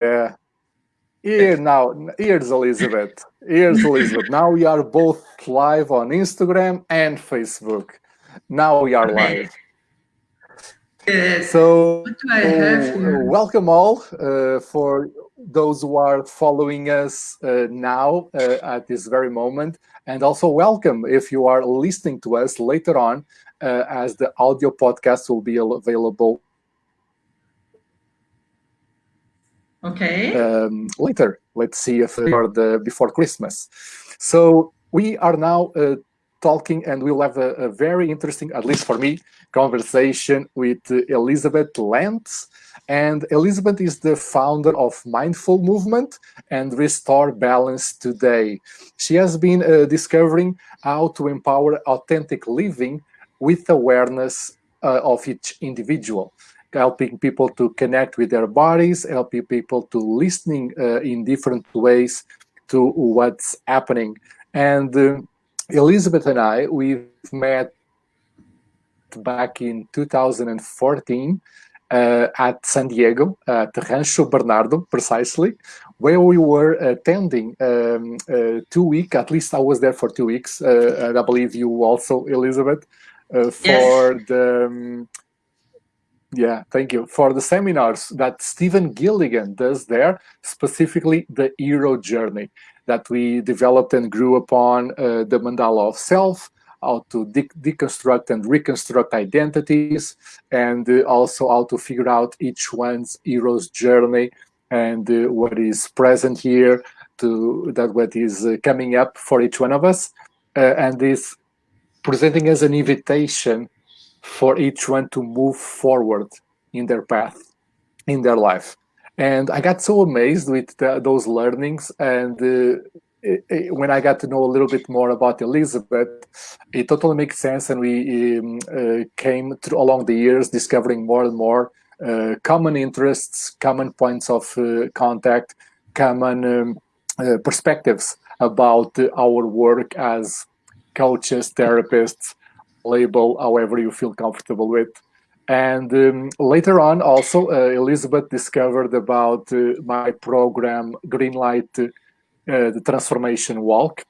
Yeah. Here now, here's Elizabeth. Here's Elizabeth. Now we are both live on Instagram and Facebook. Now we are live. So, uh, welcome all uh, for those who are following us uh, now uh, at this very moment. And also welcome if you are listening to us later on uh, as the audio podcast will be available Okay. Um, later, let's see if for the before Christmas. So we are now uh, talking, and we'll have a, a, very interesting, at least for me, conversation with Elizabeth Lentz. And Elizabeth is the founder of Mindful Movement and Restore Balance Today. She has been uh, discovering how to empower authentic living with awareness uh, of each individual helping people to connect with their bodies, helping people to listening uh, in different ways to what's happening. And uh, Elizabeth and I, we've met back in 2014 uh, at San Diego, at Rancho Bernardo, precisely, where we were attending um, uh, two weeks, at least I was there for two weeks, uh, and I believe you also, Elizabeth, uh, for yes. the um, yeah, thank you. For the seminars that Stephen Gilligan does there, specifically the hero journey that we developed and grew upon uh, the mandala of self, how to de deconstruct and reconstruct identities, and uh, also how to figure out each one's hero's journey and uh, what is present here to that what is uh, coming up for each one of us, uh, and is presenting as an invitation for each one to move forward in their path, in their life. And I got so amazed with the, those learnings. And uh, it, it, when I got to know a little bit more about Elizabeth, it totally makes sense. And we um, uh, came through along the years discovering more and more uh, common interests, common points of uh, contact, common um, uh, perspectives about our work as coaches, therapists, label however you feel comfortable with. And um, later on, also, uh, Elizabeth discovered about uh, my program, Greenlight, uh, the Transformation Walk,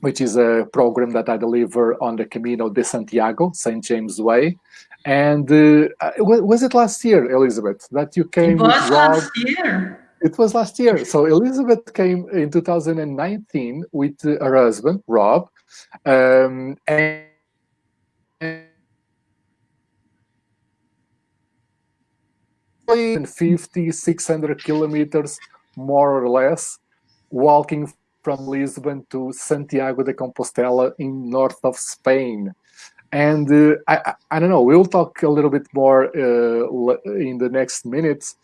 which is a program that I deliver on the Camino de Santiago, St. James Way. And uh, was it last year, Elizabeth, that you came it was last year. It was last year. So Elizabeth came in 2019 with her husband, Rob. Um, and 50, 600 kilometers, more or less, walking from Lisbon to Santiago de Compostela in north of Spain. And uh, I, I, don't know, we'll talk a little bit more uh, in the next minutes,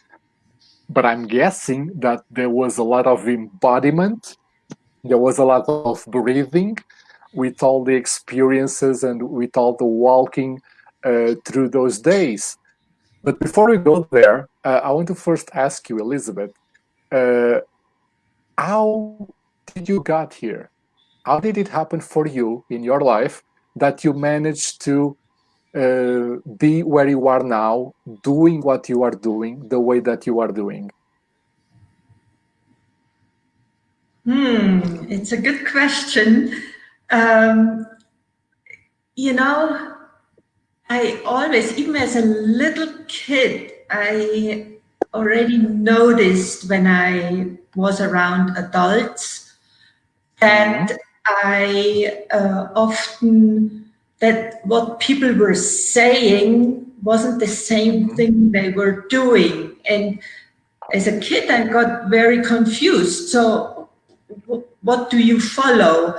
but I'm guessing that there was a lot of embodiment, there was a lot of breathing, with all the experiences and with all the walking uh, through those days. But before we go there, uh, I want to first ask you, Elizabeth, uh, how did you got here? How did it happen for you in your life that you managed to uh, be where you are now, doing what you are doing, the way that you are doing? Hmm, it's a good question. Um, you know, I always, even as a little kid, I already noticed when I was around adults and -hmm. I uh, often, that what people were saying wasn't the same mm-hmm. thing they were doing. And as a kid, I got very confused. So what do you follow?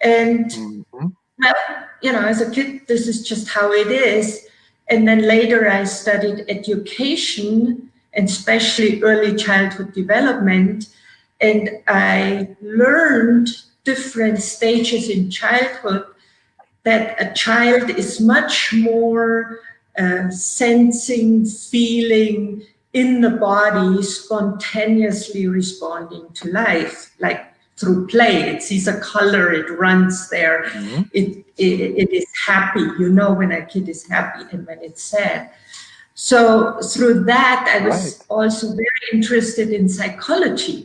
And mm -hmm. well, you know, as a kid, this is just how it is. And then later I studied education and especially early childhood development. And I learned different stages in childhood that a child is much more uh, sensing, feeling in the body, spontaneously responding to life. Like through play. It sees a color, it runs there. Mm -hmm. it, it, it is happy. You know when a kid is happy and when it's sad. So through that, I was right. also very interested in psychology.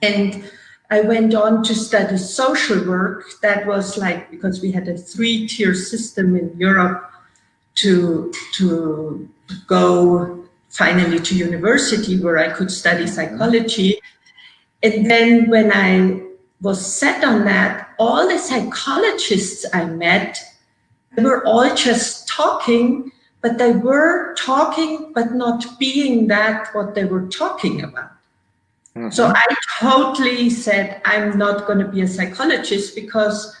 And I went on to study social work. That was like, because we had a three-tier system in Europe to, to go finally to university where I could study psychology. And then when I was set on that, all the psychologists I met, they were all just talking but they were talking, but not being that what they were talking about. Mm -hmm. So I totally said, I'm not going to be a psychologist because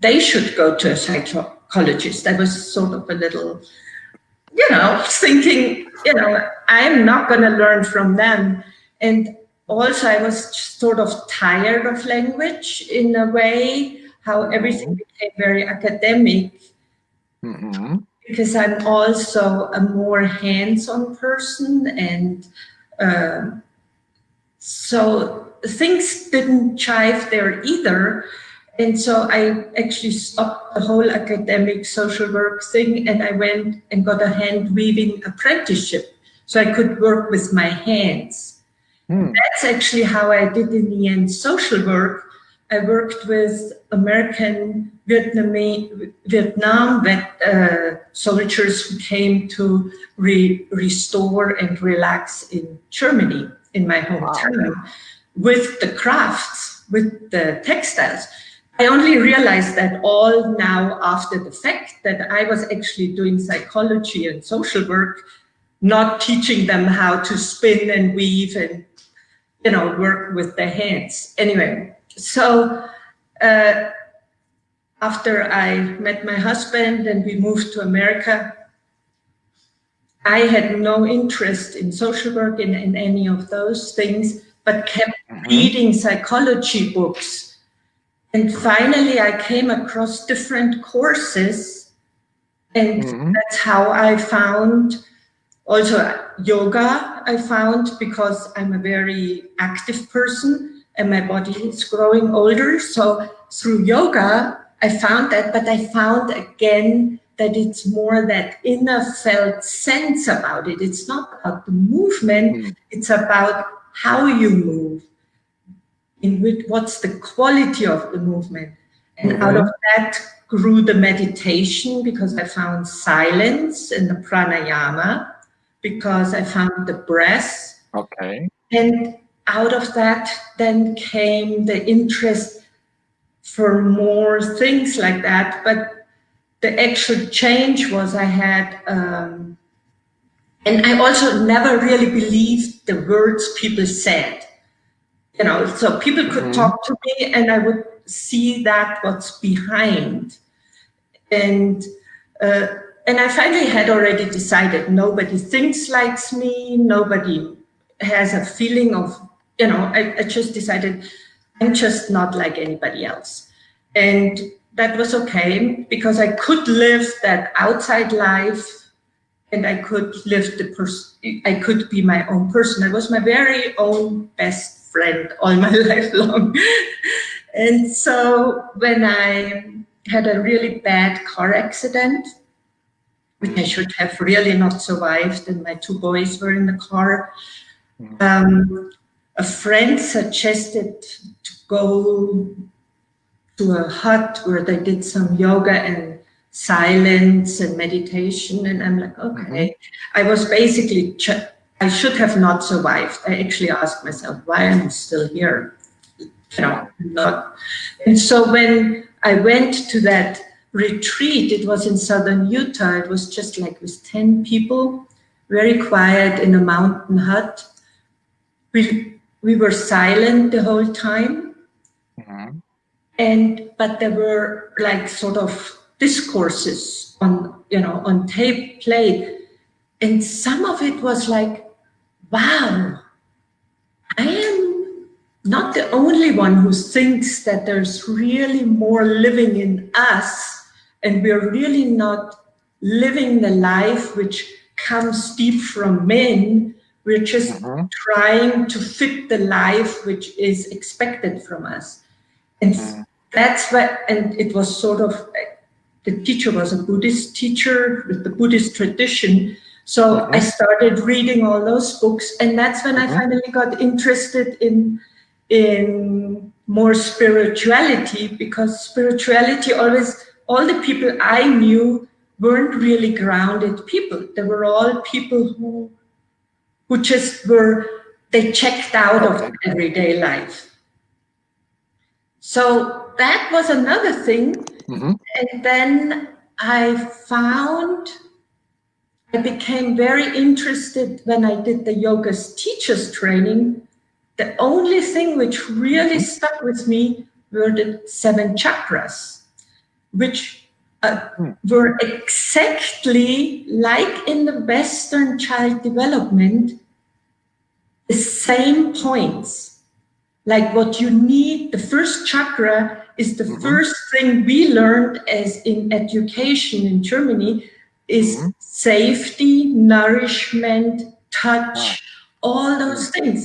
they should go to a psychologist. I was sort of a little, you know, thinking, you know, I'm not going to learn from them. And also I was sort of tired of language in a way, how everything mm-hmm. became very academic. Mm -hmm because I'm also a more hands-on person and uh, so things didn't chive there either. And so I actually stopped the whole academic social work thing and I went and got a hand weaving apprenticeship so I could work with my hands. Mm. That's actually how I did in the end social work I worked with American Vietnamese, Vietnam vet, uh, soldiers who came to re restore and relax in Germany, in my hometown, wow. with the crafts, with the textiles. I only realized that all now after the fact that I was actually doing psychology and social work, not teaching them how to spin and weave and, you know, work with their hands. Anyway, so uh, after I met my husband and we moved to America, I had no interest in social work in, in any of those things, but kept mm -hmm. reading psychology books. And finally, I came across different courses and mm -hmm. that's how I found also yoga I found because I'm a very active person and my body is growing older. So through yoga, I found that, but I found again that it's more that inner felt sense about it. It's not about the movement, mm. it's about how you move, in which, what's the quality of the movement. And mm -hmm. out of that grew the meditation because I found silence in the pranayama, because I found the breath. Okay. And out of that then came the interest for more things like that. But the actual change was I had, um, and I also never really believed the words people said. You know, so people could mm -hmm. talk to me and I would see that what's behind. And uh, and I finally had already decided nobody thinks like me, nobody has a feeling of you know, I, I just decided I'm just not like anybody else. And that was okay because I could live that outside life and I could live the person, I could be my own person. I was my very own best friend all my life long. and so when I had a really bad car accident, I should have really not survived, and my two boys were in the car, mm. um, a friend suggested to go to a hut where they did some yoga and silence and meditation. And I'm like, okay. Mm -hmm. I was basically, I should have not survived. I actually asked myself, why am I still here? You know, not. And so when I went to that retreat, it was in Southern Utah. It was just like with 10 people, very quiet in a mountain hut. We we were silent the whole time. Mm -hmm. And, but there were like sort of discourses on, you know, on tape played. And some of it was like, wow, I am not the only one who thinks that there's really more living in us and we're really not living the life which comes deep from men, we're just mm -hmm. trying to fit the life which is expected from us. And mm -hmm. that's what, and it was sort of, the teacher was a Buddhist teacher with the Buddhist tradition. So mm -hmm. I started reading all those books, and that's when. I mm-hmm. finally got interested in in more spirituality because spirituality always all the people I knew weren't really grounded people. They were all people who who just were they checked out of everyday life. So that was another thing. Mm -hmm. And then I found I became very interested when I did the yoga's teachers training. The only thing which really mm-hmm. stuck with me were the seven chakras, which uh, hmm. were exactly like in the Western child development, the same points. Like what you need, the first chakra is the mm -hmm. first thing we learned as in education in Germany, is mm -hmm. safety, nourishment, touch, wow. all those things.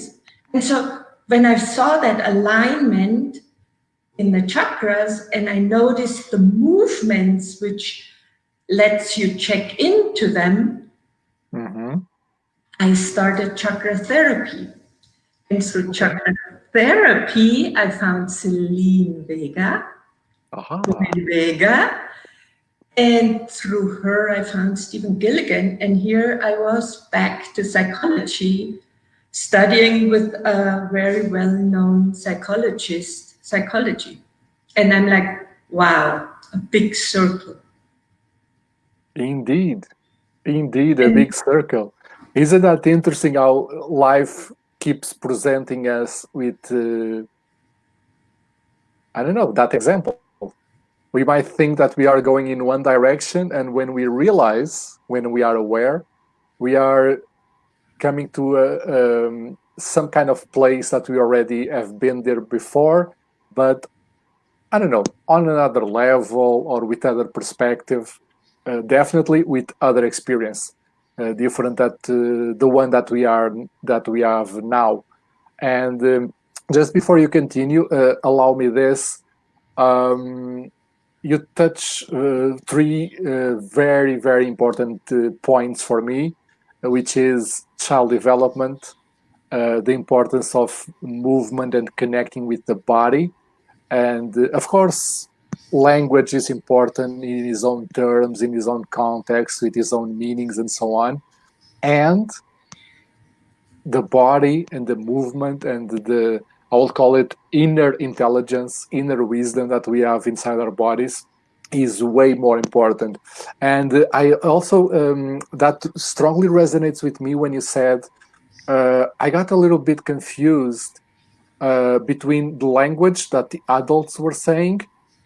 And so when I saw that alignment in the chakras and I noticed the movements which lets you check into them, mm -hmm. I started chakra therapy. And through chakra therapy, I found Selene Vega, Aha. Vega, and through her, I found Stephen Gilligan. And here I was back to psychology, studying with a very well-known psychologist, psychology. And I'm like, wow, a big circle. Indeed, indeed, a and, big circle. Isn't that interesting how life keeps presenting us with, uh, I don't know, that example we might think that we are going in one direction and when we realize when we are aware we are coming to a, um, some kind of place that we already have been there before but i don't know on another level or with other perspective uh, definitely with other experience uh, different that uh, the one that we are that we have now and um, just before you continue uh, allow me this um, you touch uh, three uh, very, very important points for me, which is child development, the importance of movement and connecting with the body. And uh, of course, language is important in his own terms, in his own context, with his own meanings and so on. And the body and the movement and the I will call it inner intelligence, inner wisdom that we have inside our bodies is way more important. And I also, um, that strongly resonates with me when you said, uh, I got a little bit confused uh, between the language that the adults were saying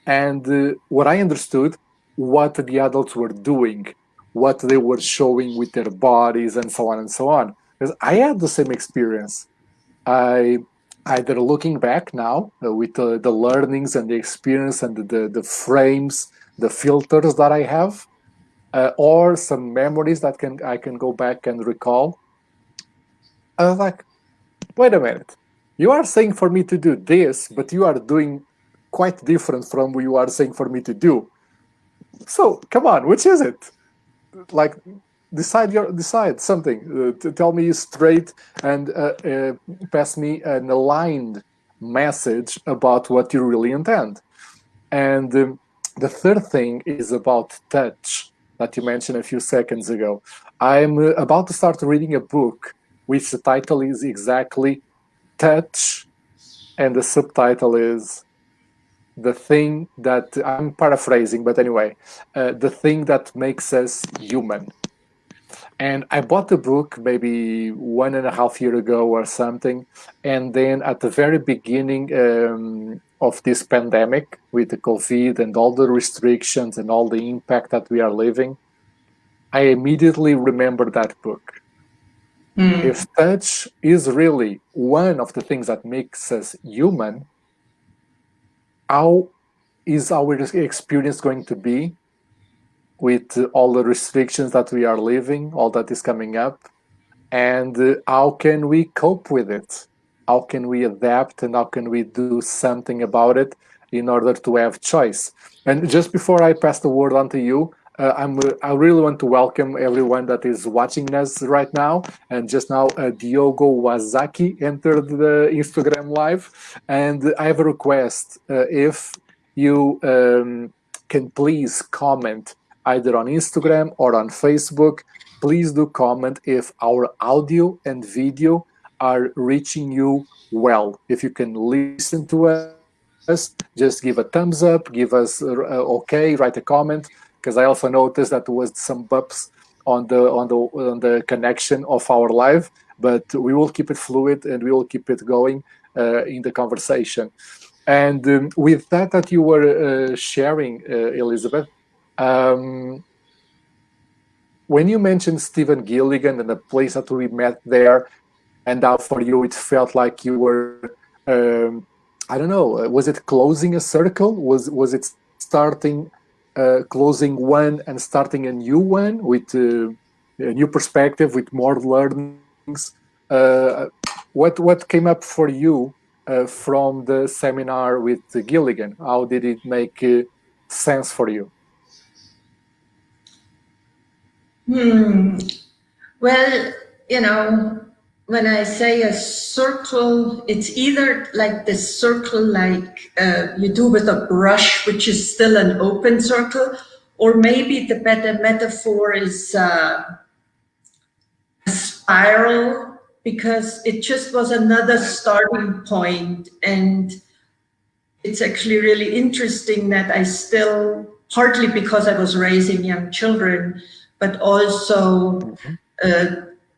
and uh, what I understood, what the adults were doing, what they were showing with their bodies and so on and so on. Because I had the same experience. I either looking back now uh, with uh, the learnings and the experience and the, the frames, the filters that I have, uh, or some memories that can I can go back and recall. I was like, wait a minute, you are saying for me to do this, but you are doing quite different from what you are saying for me to do. So come on, which is it? Like decide your decide something uh, tell me straight and uh, uh, pass me an aligned message about what you really intend and um, the third thing is about touch that you mentioned a few seconds ago i'm uh, about to start reading a book which the title is exactly touch and the subtitle is the thing that i'm paraphrasing but anyway uh, the thing that makes us human and I bought the book maybe one and a half year ago or something. And then at the very beginning um, of this pandemic with the COVID and all the restrictions and all the impact that we are living, I immediately remembered that book. Mm. If touch is really one of the things that makes us human, how is our experience going to be with all the restrictions that we are living, all that is coming up, and how can we cope with it? How can we adapt and how can we do something about it in order to have choice? And just before I pass the word on to you, uh, I'm, uh, I really want to welcome everyone that is watching us right now. And just now, uh, Diogo Wazaki entered the Instagram live. And I have a request. Uh, if you um, can please comment either on Instagram or on Facebook, please do comment if our audio and video are reaching you well. If you can listen to us, just give a thumbs up, give us uh, okay, write a comment because I also noticed that there was some bumps on the on the on the connection of our live, but we will keep it fluid and we will keep it going uh, in the conversation. And um, with that that you were uh, sharing, uh, Elizabeth, um, when you mentioned Stephen Gilligan and the place that we met there, and now for you it felt like you were, um, I don't know, was it closing a circle? Was was it starting closing one and starting a new one with uh, a new perspective, with more learnings. Uh, what what came up for you uh, from the seminar with Gilligan? How did it make uh, sense for you? Hmm. Well, you know, when I say a circle, it's either like this circle like uh, you do with a brush, which is still an open circle, or maybe the better metaphor is uh, a spiral, because it just was another starting point. And it's actually really interesting that I still, partly because I was raising young children, but also uh,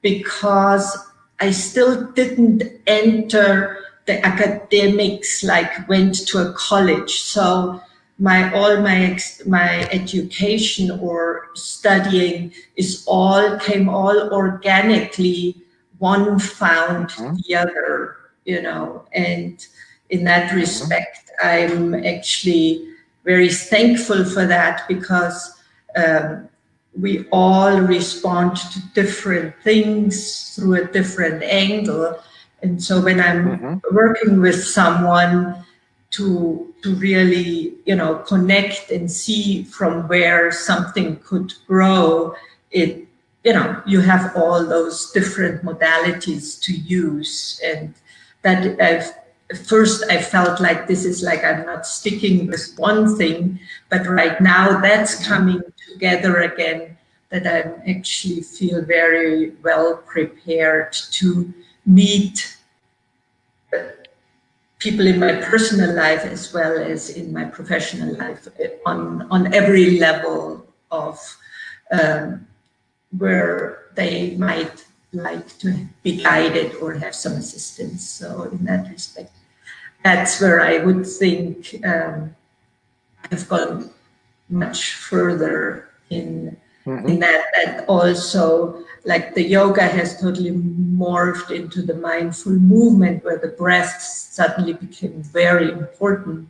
because I still didn't enter the academics, like went to a college. So my all my my education or studying is all came all organically. One found mm -hmm. the other, you know, and in that mm-hmm. respect. I'm actually very thankful for that because um, we all respond to different things through a different angle. And so when I'm mm -hmm. working with someone to to really, you know, connect and see from where something could grow, it, you know, you have all those different modalities to use. And that I've, first I felt like this is like I'm not sticking with one thing, but right now that's mm-hmm. coming together again that I actually feel very well prepared to meet people in my personal life as well as in my professional life on, on every level of um, where they might like to be guided or have some assistance. So in that respect, that's where I would think um, I've gone much further in mm -hmm. in that. And also like the yoga has totally morphed into the mindful movement where the breath suddenly became very important.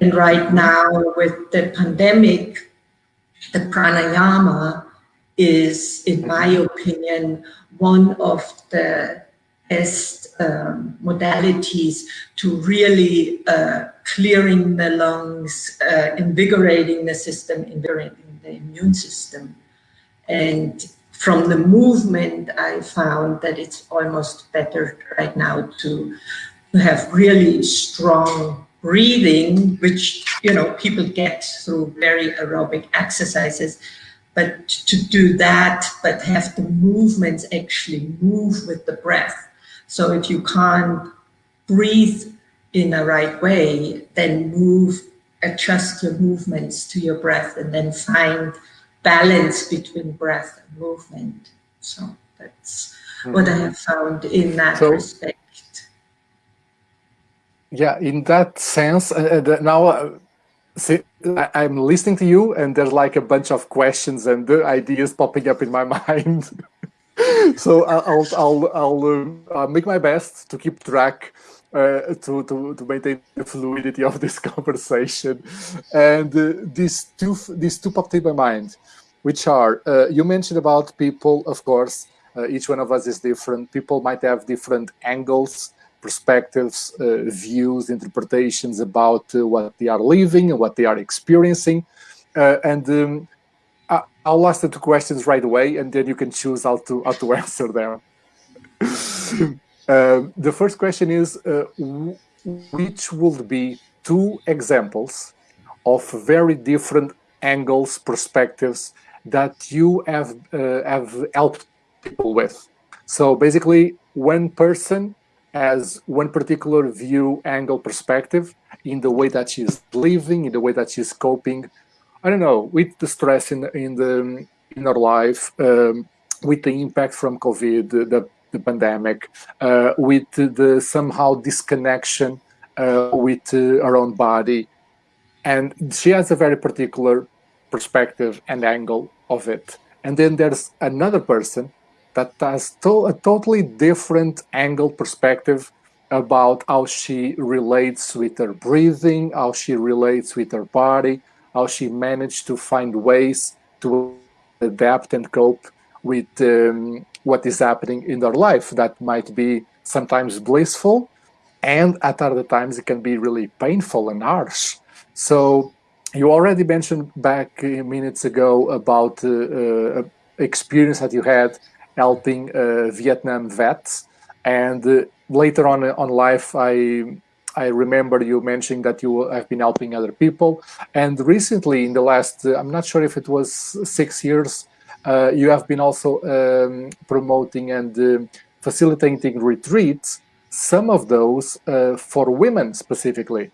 And right now with the pandemic the pranayama is in my opinion one of the best um, modalities to really uh, clearing the lungs, uh, invigorating the system, invigorating the immune system. And from the movement, I found that it's almost better right now to, to have really strong breathing, which, you know, people get through very aerobic exercises. But to do that, but have the movements actually move with the breath. So if you can't breathe in a right way, then move adjust your movements to your breath and then find balance between breath and movement. So that's mm -hmm. what I have found in that so, respect. Yeah, in that sense, uh, uh now uh, see, I, am listening to you and there's like a bunch of questions and ideas popping up in my mind. so I'll, I'll, I'll, uh, I'll make my best to keep track uh, to, to, to maintain the fluidity of this conversation. And uh, these two these two popped in my mind, which are, uh, you mentioned about people, of course, uh, each one of us is different. People might have different angles, perspectives, uh, views, interpretations about uh, what they are living and what they are experiencing. and um, I'll ask the two questions right away, and then you can choose how to how to answer them. uh, the first question is, uh, which would be two examples of very different angles, perspectives that you have uh, have helped people with? So basically, one person has one particular view, angle, perspective in the way that she's living, in the way that she's coping. I don't know with the stress in in the in her life, um, with the impact from COVID, the, the pandemic, uh, with the somehow disconnection uh, with uh, her own body, and she has a very particular perspective and angle of it. And then there's another person that has to a totally different angle perspective about how she relates with her breathing, how she relates with her body, how she managed to find ways to adapt and cope with um, what is happening in their life that might be sometimes blissful and at other times it can be really painful and harsh. So you already mentioned back minutes ago about uh, uh, experience that you had helping uh, Vietnam vets. And uh, later on uh, on life, I I remember you mentioning that you have been helping other people. And recently, in the last, I'm not sure if it was six years, uh, you have been also um, promoting and uh, facilitating retreats, some of those uh, for women specifically.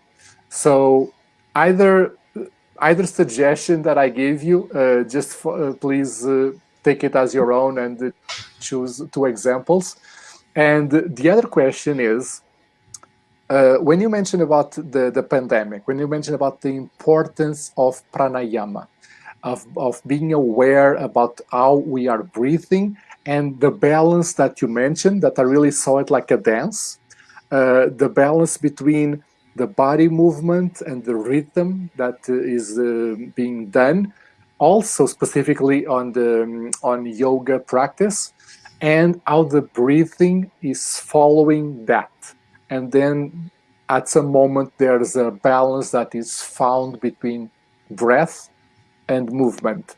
So either either suggestion that I give you, just for, please take it as your own and choose two examples. And the other question is, uh, when you mention about the, the pandemic, when you mention about the importance of pranayama, of, of being aware about how we are breathing and the balance that you mentioned, that I really saw it like a dance, uh, the balance between the body movement and the rhythm that is uh, being done. Also specifically on the um, on yoga practice and how the breathing is following that. And then at some moment there's a balance that is found between breath and movement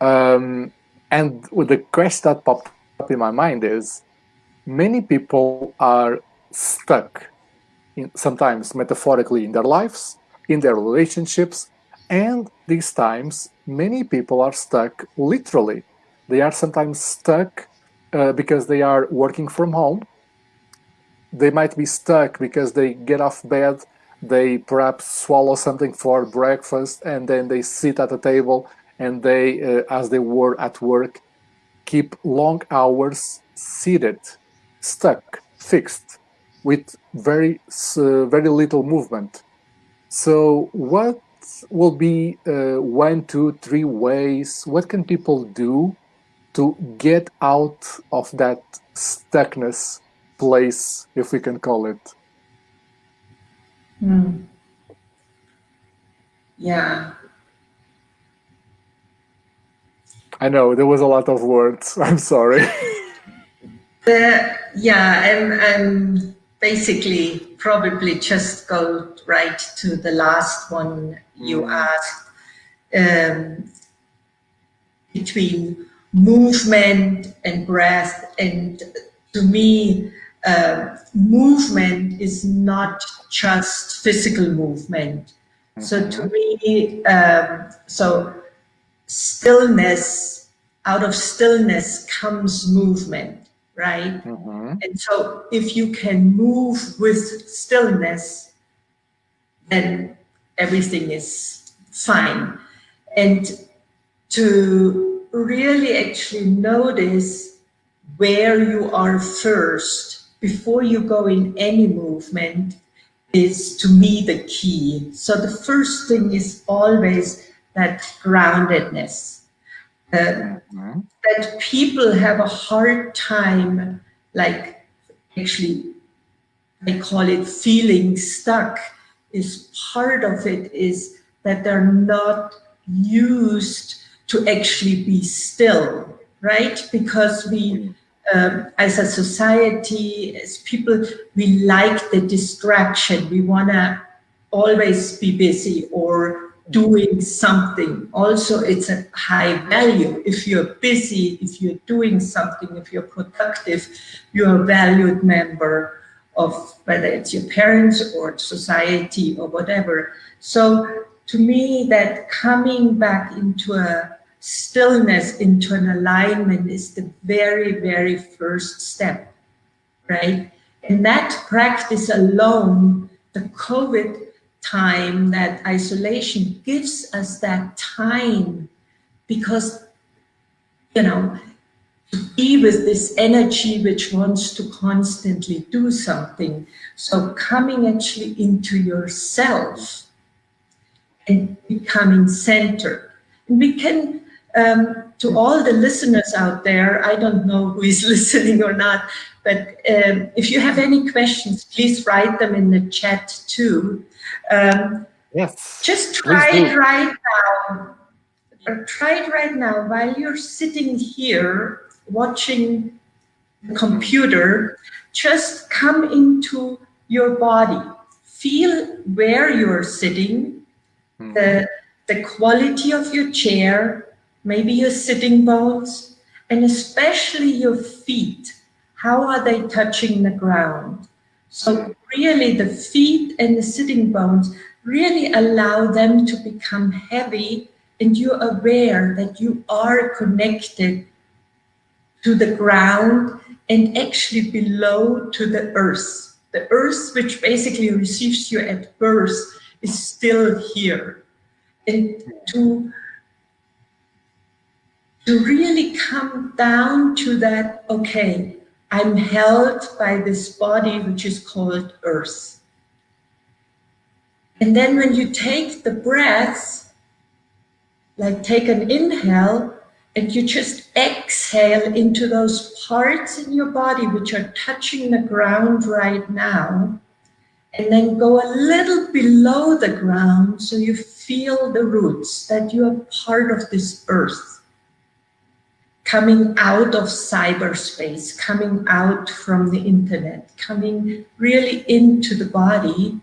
um, and with the question that popped up in my mind is many people are stuck in, sometimes metaphorically in their lives in their relationships and these times, many people are stuck literally. They are sometimes stuck uh, because they are working from home. They might be stuck because they get off bed, they perhaps swallow something for breakfast, and then they sit at a table and they, uh, as they were at work, keep long hours seated, stuck, fixed, with very, uh, very little movement. So what will be uh, one, two, three ways. What can people do to get out of that stuckness place, if we can call it? Hmm. Yeah. I know there was a lot of words. I'm sorry. uh, yeah, I'm, I'm basically probably just go right to the last one you mm. asked um, between movement and breath. And to me, uh, movement is not just physical movement. Mm -hmm. So to mm-hmm. me, um, so stillness, out of stillness comes movement right? Mm -hmm. And so if you can move with stillness, then everything is fine. And to really actually notice where you are first before you go in any movement is to me the key. So the first thing is always that groundedness. Uh, mm-hmm. that people have a hard time, like actually, I call it feeling stuck, is part of it is that they're not used to actually be still, right? Because we, um, as a society, as people, we like the distraction. We want to always be busy or doing something. Also, it's a high value. If you're busy, if you're doing something, if you're productive, you're a valued member of whether it's your parents or society or whatever. So to me, that coming back into a stillness, into an alignment is the very, very first step, right? And that practice alone, the COVID time, that isolation gives us that time because, you know, to be with this energy which wants to constantly do something. So coming actually into yourself and becoming centered. And we can, um, to all the listeners out there, I don't know who is listening or not, but um, if you have any questions, please write them in the chat too. Um, yes. Just try it right now. Try it right now while you're sitting here watching the computer. Just come into your body. Feel where you're sitting, mm. the, the quality of your chair, maybe your sitting bones, and especially your feet. How are they touching the ground? So really the feet and the sitting bones really allow them to become heavy and you're aware that you are connected to the ground and actually below to the earth. The earth, which basically receives you at birth, is still here. And to, to really come down to that, okay, I'm held by this body which is called earth. And then when you take the breaths, like take an inhale, and you just exhale into those parts in your body which are touching the ground right now, and then go a little below the ground so you feel the roots, that you are part of this earth coming out of cyberspace, coming out from the internet, coming really into the body.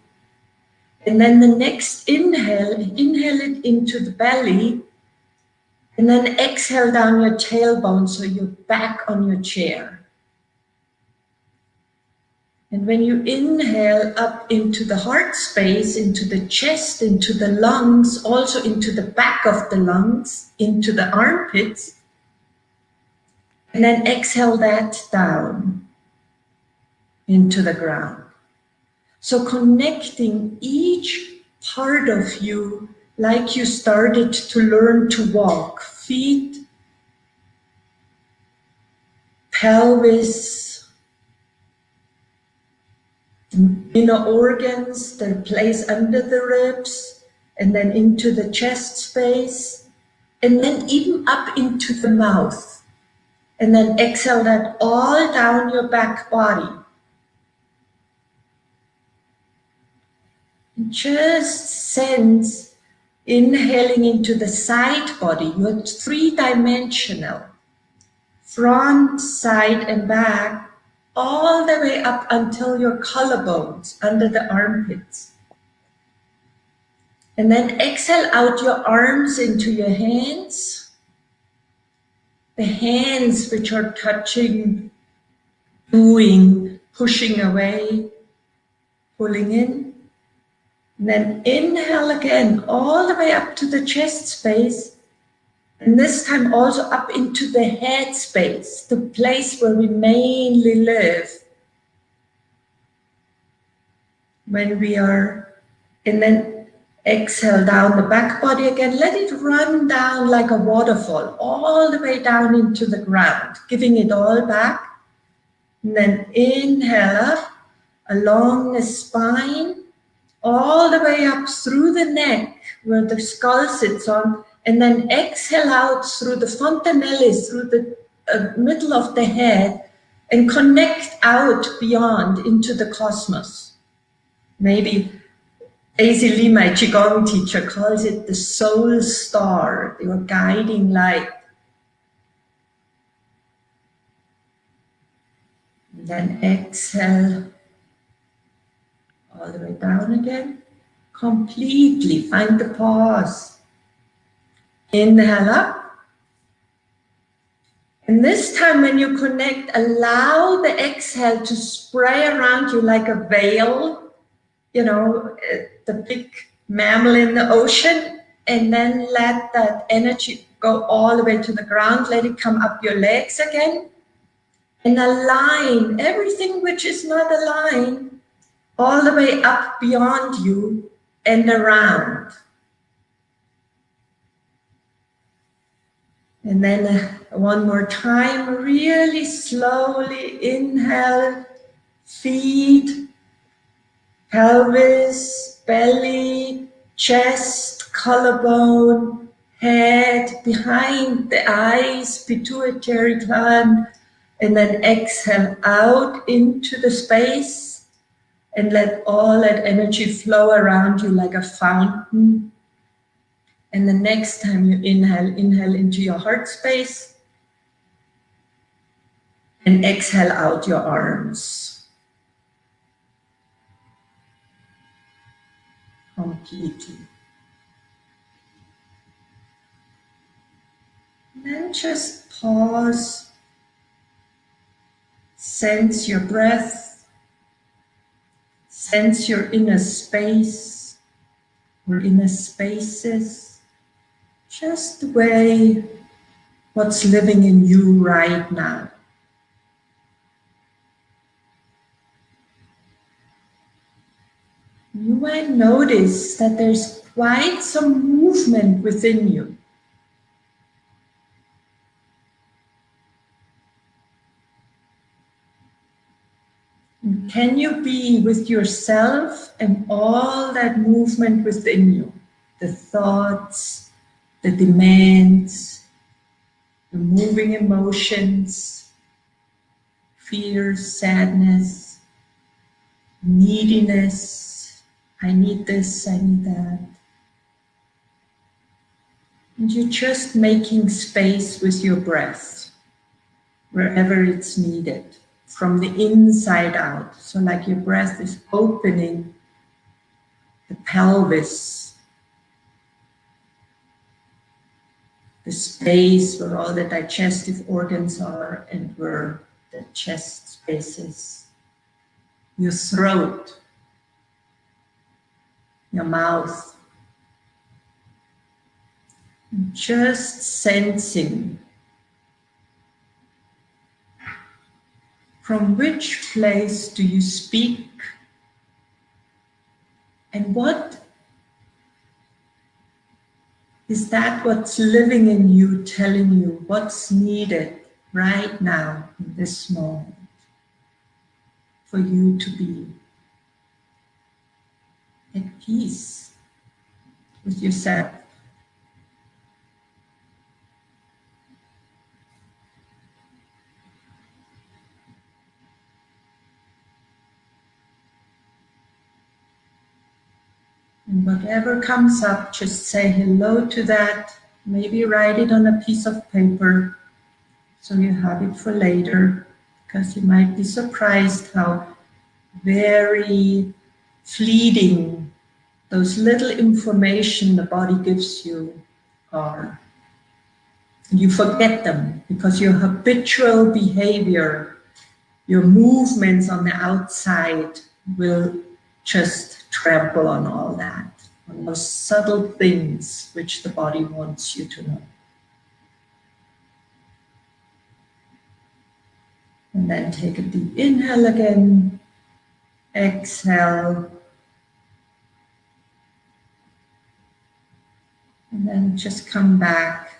And then the next inhale, inhale it into the belly, and then exhale down your tailbone so you're back on your chair. And when you inhale up into the heart space, into the chest, into the lungs, also into the back of the lungs, into the armpits, and then exhale that down into the ground. So connecting each part of you like you started to learn to walk, feet, pelvis, inner organs, the place under the ribs, and then into the chest space, and then even up into the mouth. And then exhale that all down your back body. And just sense inhaling into the side body. You're three-dimensional. Front, side, and back, all the way up until your collarbones, under the armpits. And then exhale out your arms into your hands the hands which are touching, doing, pushing away, pulling in. And then inhale again, all the way up to the chest space. And this time also up into the head space, the place where we mainly live. When we are, and then Exhale down the back body again. Let it run down like a waterfall, all the way down into the ground, giving it all back. And then inhale up along the spine, all the way up through the neck where the skull sits on, and then exhale out through the fontanelles, through the uh, middle of the head, and connect out beyond into the cosmos. Maybe Lee, my Qigong teacher, calls it the soul star, your guiding light. And then exhale all the way down again. completely. Find the pause. Inhale up. And this time when you connect, allow the exhale to spray around you like a veil, you know, the big mammal in the ocean, and then let that energy go all the way to the ground. Let it come up your legs again. And align everything which is not aligned all the way up beyond you and around. And then uh, one more time, really slowly inhale, feet, pelvis, belly, chest, collarbone, head, behind the eyes, pituitary gland, and then exhale out into the space and let all that energy flow around you like a fountain and the next time you inhale, inhale into your heart space and exhale out your arms. Completely. And then just pause, sense your breath, sense your inner space or inner spaces just the way what's living in you right now. You might notice that there's quite some movement within you. Can you be with yourself and all that movement within you? The thoughts, the demands, the moving emotions, fears, sadness, neediness, I need this, I need that. And you're just making space with your breath, wherever it's needed, from the inside out. So like your breath is opening the pelvis, the space where all the digestive organs are and where the chest spaces. Your throat, your mouth. Just sensing from which place do you speak and what is that what's living in you telling you what's needed right now in this moment for you to be at peace with yourself? And whatever comes up, just say hello to that. Maybe write it on a piece of paper so you have it for later because you might be surprised how very fleeting those little information the body gives you are. You forget them because your habitual behavior, your movements on the outside will just trample on all that, on those subtle things which the body wants you to know. And then take a deep inhale again, exhale. And then just come back,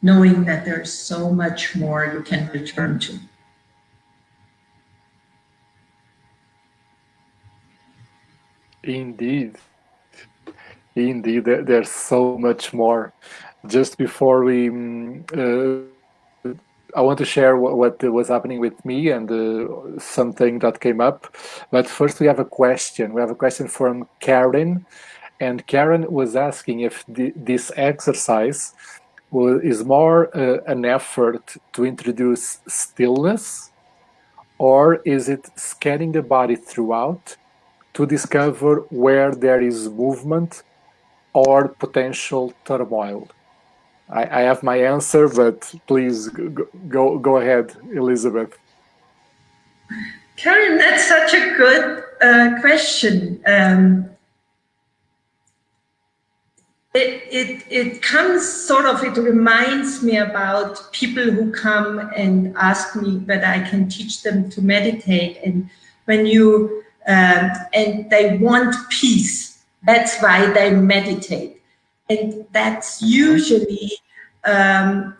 knowing that there's so much more you can return to. Indeed. Indeed, there's so much more. Just before we, mm, uh, I want to share what, what, was happening with me and uh, something that came up. But first, we have a question. We have a question from Karen, and Karen was asking if the, this exercise is more uh, an effort to introduce stillness, or is it scanning the body throughout to discover where there is movement or potential turmoil. I, I have my answer, but please go, go, go ahead, Elizabeth. Karen, that's such a good uh, question. Um, it, it, it comes sort of, it reminds me about people who come and ask me whether I can teach them to meditate. And when you, um, and they want peace, that's why they meditate. And that's usually, um,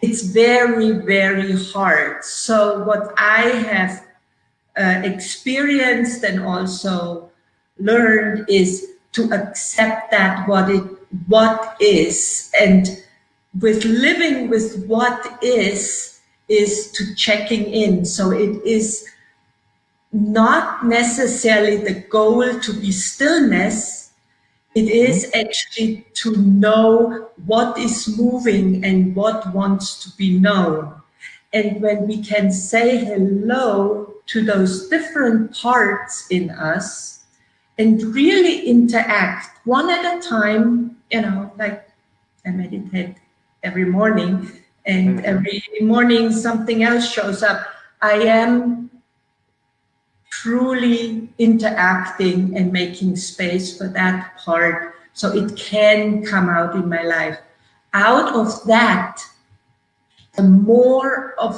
it's very, very hard. So what I have uh, experienced and also learned is to accept that what it what is. And with living with what is is to checking in. So it is not necessarily the goal to be stillness. It is mm-hmm. actually to know what is moving and what wants to be known. And when we can say hello to those different parts in us and really interact one at a time, you know, like I meditate every morning and mm -hmm. every morning something else shows up. I am truly interacting and making space for that part so it can come out in my life. Out of that, the more of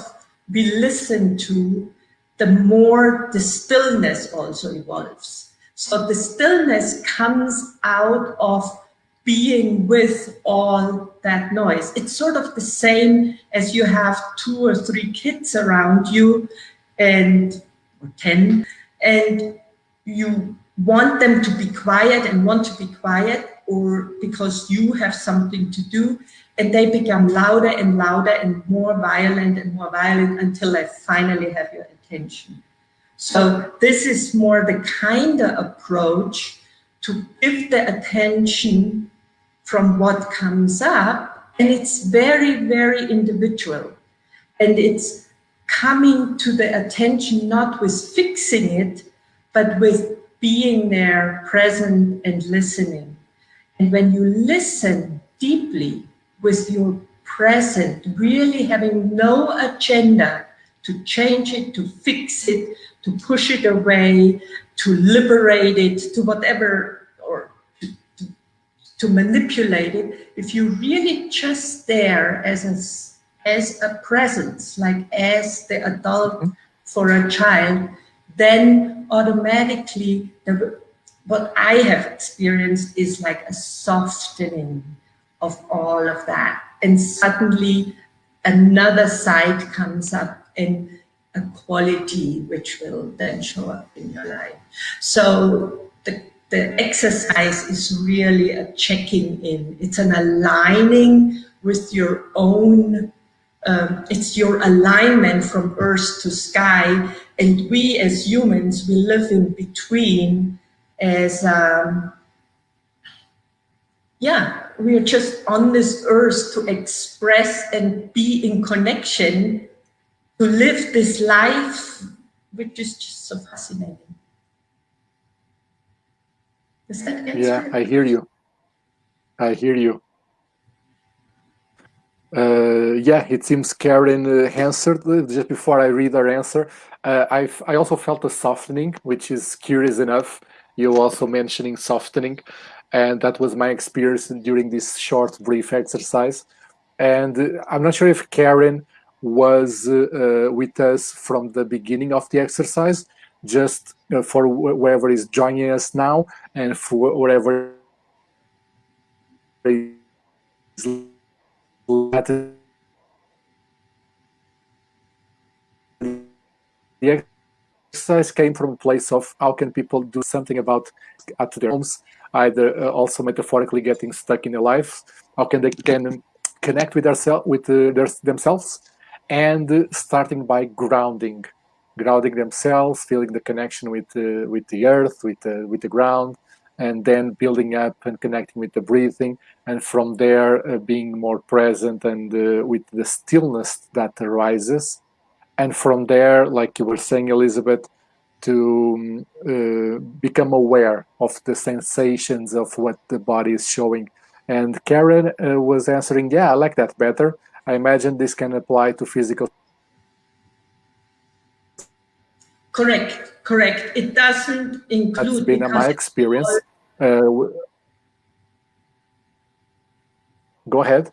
we listen to, the more the stillness also evolves. So the stillness comes out of being with all that noise. It's sort of the same as you have two or three kids around you and or 10 and you want them to be quiet and want to be quiet or because you have something to do and they become louder and louder and more violent and more violent until they finally have your attention. So this is more the kind of approach to give the attention from what comes up. And it's very, very individual. And it's coming to the attention, not with fixing it, but with being there, present and listening. And when you listen deeply with your present, really having no agenda to change it, to fix it, to push it away, to liberate it, to whatever, or to, to, to manipulate it, if you really just there as a, as a presence, like as the adult mm-hmm. for a child, then automatically the, what I have experienced is like a softening of all of that. And suddenly another side comes up and a quality which will then show up in your life. So the, the exercise is really a checking in. It's an aligning with your own, um, it's your alignment from earth to sky. And we as humans, we live in between as, um, yeah, we're just on this earth to express and be in connection to live this life, which is just so fascinating. Does that answer? Yeah, I hear you. I hear you. Uh, yeah, it seems Karen uh, answered uh, just before I read her answer. Uh, I I also felt a softening, which is curious enough. You also mentioning softening, and that was my experience during this short, brief exercise. And uh, I'm not sure if Karen was uh, uh, with us from the beginning of the exercise, just uh, for whoever is joining us now and for whatever is the exercise came from a place of how can people do something about at their homes, either uh, also metaphorically getting stuck in their lives, how can they can connect with, their, with uh, their, themselves and starting by grounding, grounding themselves, feeling the connection with uh, with the earth, with the with the ground, and then building up and connecting with the breathing, and from there uh, being more present and uh, with the stillness that arises, and from there, like you were saying, Elizabeth, to uh, become aware of the sensations of what the body is showing. And Karen uh, was answering, yeah, I like that better. I imagine this can apply to physical. Correct, correct. It doesn't include. That's been my experience. Uh, go ahead.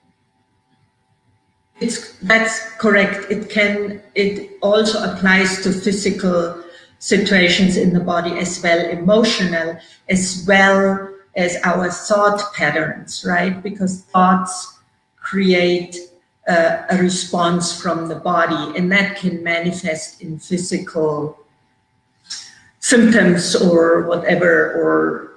It's that's correct. It can. It also applies to physical situations in the body as well, emotional as well as our thought patterns, right? Because thoughts create uh, a response from the body, and that can manifest in physical symptoms or whatever, or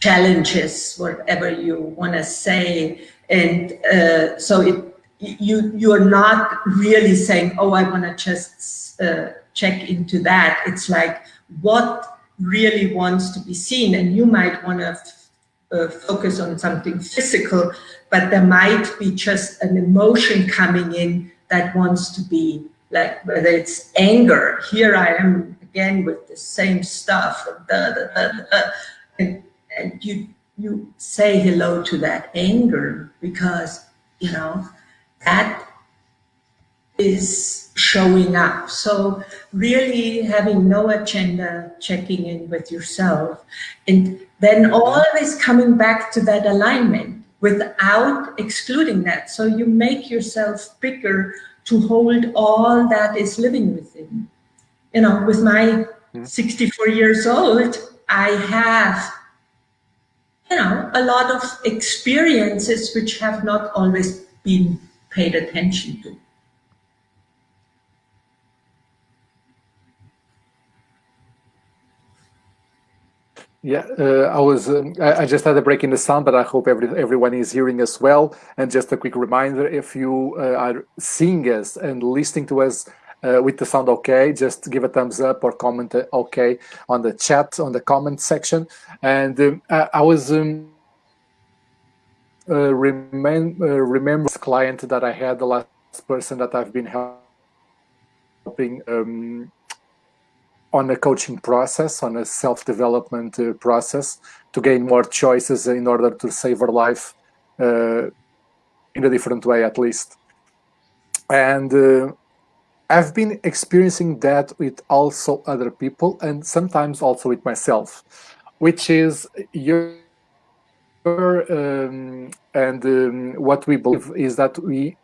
challenges, whatever you want to say. And uh, so it you you're not really saying, oh, I want to just uh, check into that. It's like what really wants to be seen, and you might want to uh, focus on something physical, but there might be just an emotion coming in that wants to be like whether it's anger. Here I am again with the same stuff, da, da, da, and and you you say hello to that anger because you know that is showing up. So really having no agenda, checking in with yourself, and then always coming back to that alignment without excluding that. So you make yourself bigger to hold all that is living within. You know, with my hmm. 64 years old, I have, you know, a lot of experiences which have not always been paid attention to. Yeah, uh, I was. Um, I, I, just had a break in the sound, but I hope every, everyone is hearing us well. And just a quick reminder: if you uh, are seeing us and listening to us uh, with the sound okay, just give a thumbs up or comment uh, okay on the chat on the comment section. And um, I, I, was um, uh, remember uh, remember client that I had the last person that I've been helping um, on a coaching process, on a self-development uh, process to gain more choices in order to save her life uh, in a different way, at least. And uh, I've been experiencing that with also other people and sometimes also with myself, which is your um, and um, what we believe is that we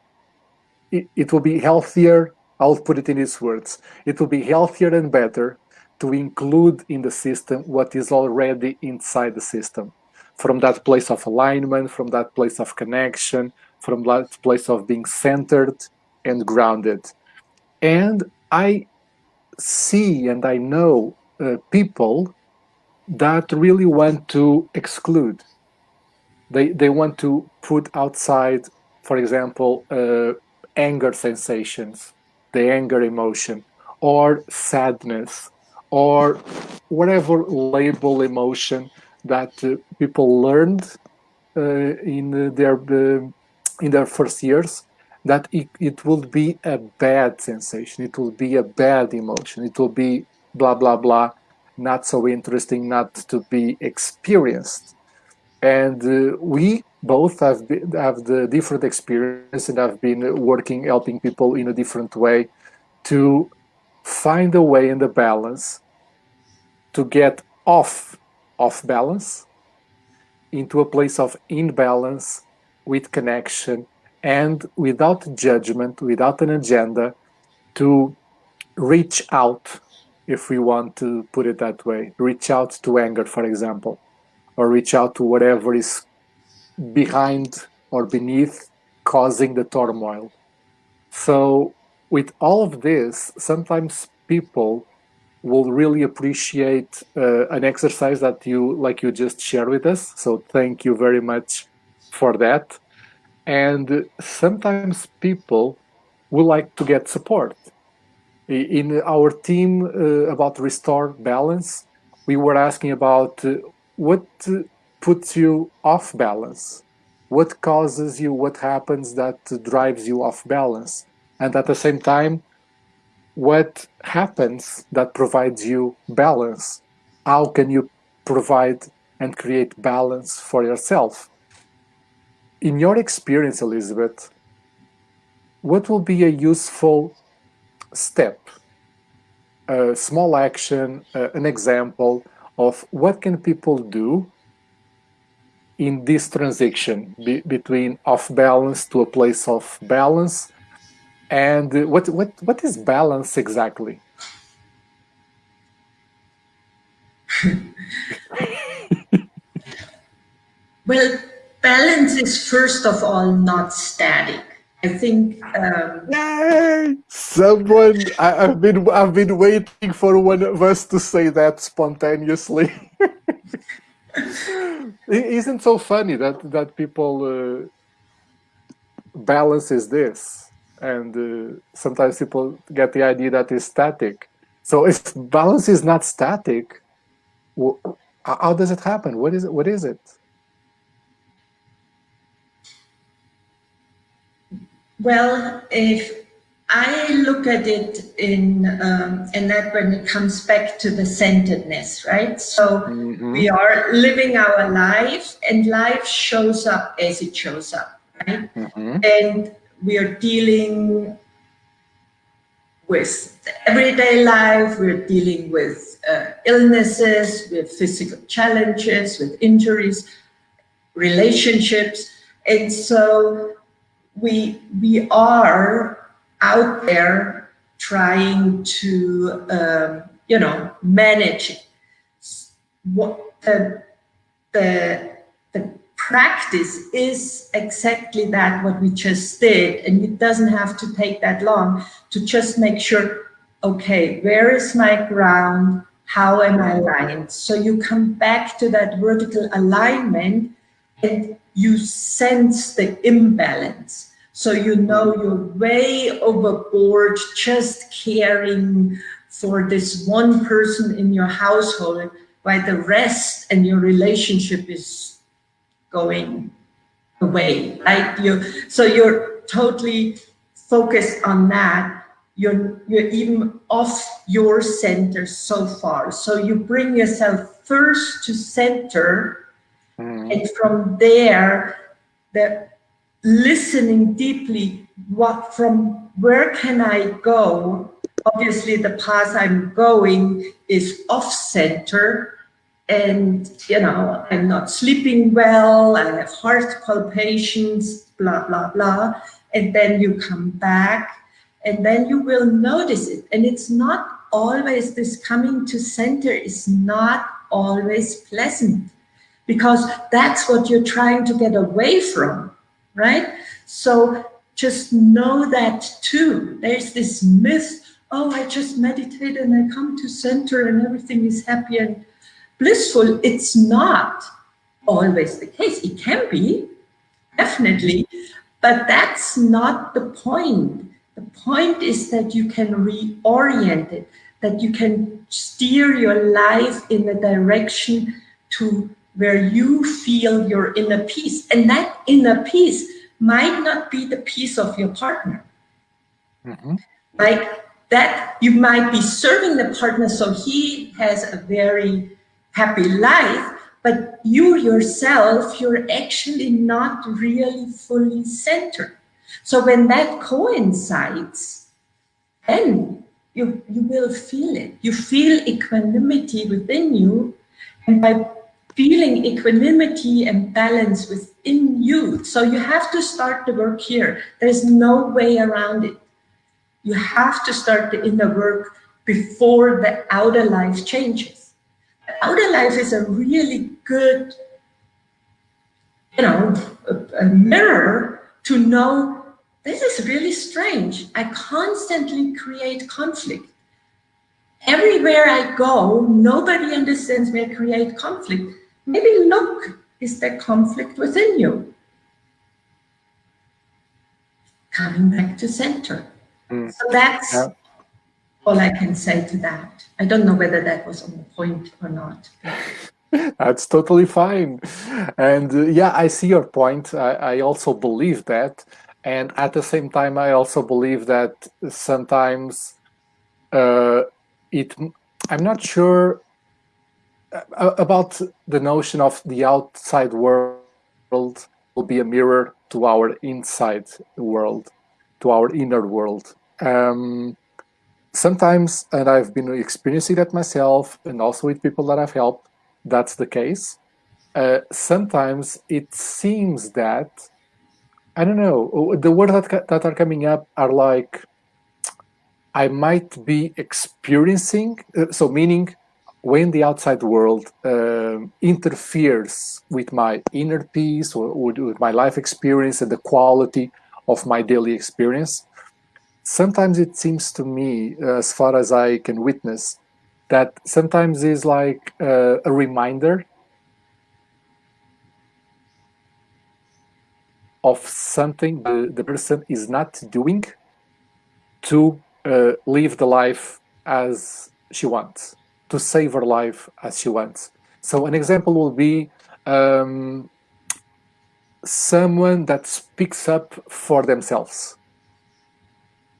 it, it will be healthier I'll put it in these words. It will be healthier and better to include in the system what is already inside the system. From that place of alignment, from that place of connection, from that place of being centered and grounded. And I see and I know uh, people that really want to exclude. They, they want to put outside, for example, uh, anger sensations, the anger emotion, or sadness, or whatever label emotion that uh, people learned uh, in their uh, in their first years that it, it will be a bad sensation. It will be a bad emotion. It will be blah blah blah not so interesting not to be experienced. And uh, we both have been, have the different experience and have been working helping people in a different way to find a way in the balance to get off off balance into a place of imbalance with connection and without judgment, without an agenda, to reach out, if we want to put it that way, reach out to anger, for example, or reach out to whatever is behind or beneath causing the turmoil. So with all of this, sometimes people will really appreciate uh, an exercise that you, like you just shared with us. So thank you very much for that. And sometimes people would like to get support. In our team uh, about Restore Balance, we were asking about uh, what puts you off balance? What causes you, what happens that drives you off balance? And at the same time, what happens that provides you balance? How can you provide and create balance for yourself? In your experience, Elizabeth, what will be a useful step, a small action, an example of what can people do in this transition be between off balance to a place of balance and what what what is balance exactly well balance is first of all not static I think. Um, Yay! Someone, I, have been, I've been waiting for one of us to say that spontaneously. isn't so funny that that people uh, balance is this, and uh, sometimes people get the idea that it's static. So if balance is not static, how does it happen? What is it? What is it? Well, if I look at it in, um, and that when it comes back to the centeredness, right? So mm -hmm. we are living our life and life shows up as it shows up, right? Mm -hmm. And we are dealing with everyday life, we're dealing with uh, illnesses, with physical challenges, with injuries, relationships. And so we, we are out there trying to, um, you know, manage what the, the, the practice is exactly that what we just did. And it doesn't have to take that long to just make sure okay where is my ground? How am i aligned? So you come back to that vertical alignment and you sense the imbalance so you know you're way overboard just caring for this one person in your household while the rest and your relationship is going away, right? You, so you're totally focused on that. You're, you're even off your center so far. So you bring yourself first to center mm. and from there, the listening deeply what from where can I go? Obviously the path I'm going is off center and you know I'm not sleeping well, I have heart palpitations, blah blah blah. And then you come back and then you will notice it. And it's not always this coming to center is not always pleasant because that's what you're trying to get away from right? So just know that too. There's this myth, oh, I just meditate and I come to center and everything is happy and blissful. It's not always the case. It can be, definitely, but that's not the point. The point is that you can reorient it, that you can steer your life in a direction to where you feel your inner peace. And that inner peace might not be the peace of your partner. Mm -hmm. Like that, you might be serving the partner so he has a very happy life, but you yourself, you're actually not really fully centered. So when that coincides, then you, you will feel it. You feel equanimity within you. And by feeling equanimity and balance within you. So you have to start the work here. There's no way around it. You have to start the inner work before the outer life changes. The outer life is a really good, you know, a, a mirror to know this is really strange. I constantly create conflict. Everywhere I go, nobody understands me. I create conflict. Maybe look, is there conflict within you? Coming back to center. Mm. So that's yeah. all I can say to that. I don't know whether that was on the point or not. That's totally fine. And uh, yeah, I see your point. I, I also believe that. And at the same time, I also believe that sometimes uh, it I'm not sure about the notion of the outside world will be a mirror to our inside world, to our inner world. Um, sometimes, and I've been experiencing that myself and also with people that I've helped, that's the case. Uh, sometimes it seems that, I don't know, the words that, that are coming up are like, I might be experiencing, uh, so meaning when the outside world uh, interferes with my inner peace or, or with my life experience and the quality of my daily experience, sometimes it seems to me, as far as I can witness, that sometimes is like uh, a reminder of something the, the person is not doing to uh, live the life as she wants to save her life as she wants. So an example will be um, someone that speaks up for themselves.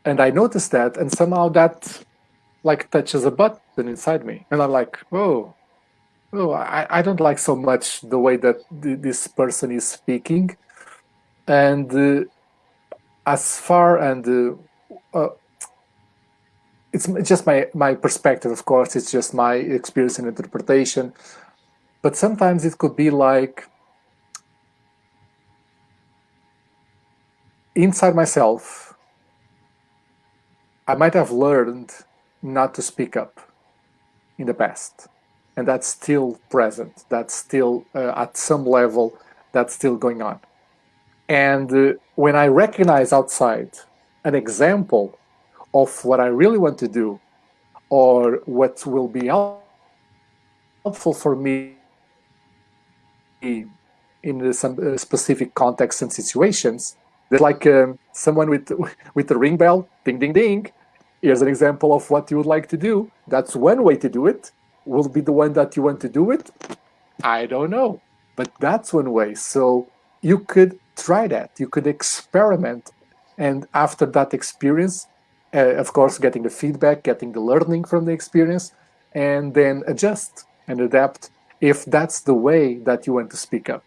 And I noticed that, and somehow that like touches a button inside me. And I'm like, oh, oh, I, I don't like so much the way that th this person is speaking. And uh, as far and uh, uh, it's just my my perspective of course it's just my experience and interpretation. But sometimes it could be like inside myself i might have learned not to speak up in the past and that's still present that's still uh, at some level that's still going on. And uh, when i recognize outside an example of what I really want to do or what will be helpful for me in some uh, specific contexts and situations. There's like um, someone with with a ring bell, ding, ding, ding. Here's an example of what you would like to do. That's one way to do it. Will be the one that you want to do it? I don't know, but that's one way. So you could try that. You could experiment. And after that experience, uh, of course, getting the feedback, getting the learning from the experience, and then adjust and adapt if that's the way that you want to speak up.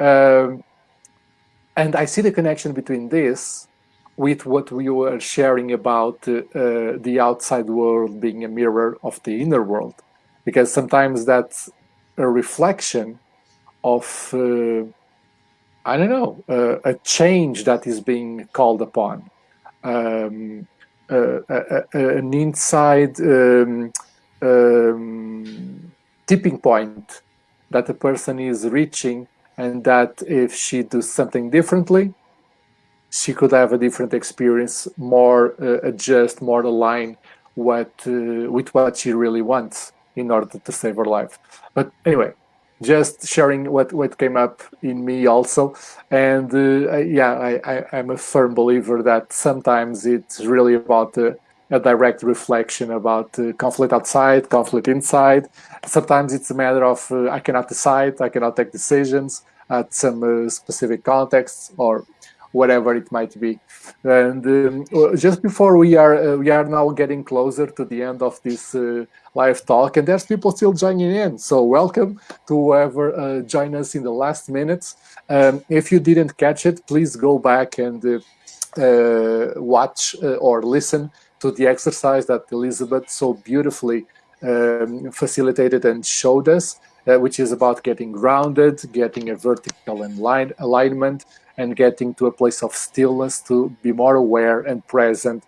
Um, and I see the connection between this with what we were sharing about uh, uh, the outside world being a mirror of the inner world, because sometimes that's a reflection of, uh, I don't know, uh, a change that is being called upon um, uh, an inside um, um, tipping point that a person is reaching and that if she does something differently, she could have a different experience, more uh, adjust, more align what uh, with what she really wants in order to save her life. But anyway, just sharing what, what came up in me also. And uh, yeah, I, I, am a firm believer that sometimes it's really about uh, a direct reflection about uh, conflict outside, conflict inside. Sometimes it's a matter of uh, I cannot decide, I cannot take decisions at some uh, specific contexts or whatever it might be. And um, just before we are uh, we are now getting closer to the end of this uh, live talk, and there's people still joining in. So welcome to whoever uh, join us in the last minutes. Um, if you didn't catch it, please go back and uh, uh, watch uh, or listen to the exercise that Elizabeth so beautifully um, facilitated and showed us. which is about getting grounded, getting a vertical alignment, and getting to a place of stillness to be more aware and present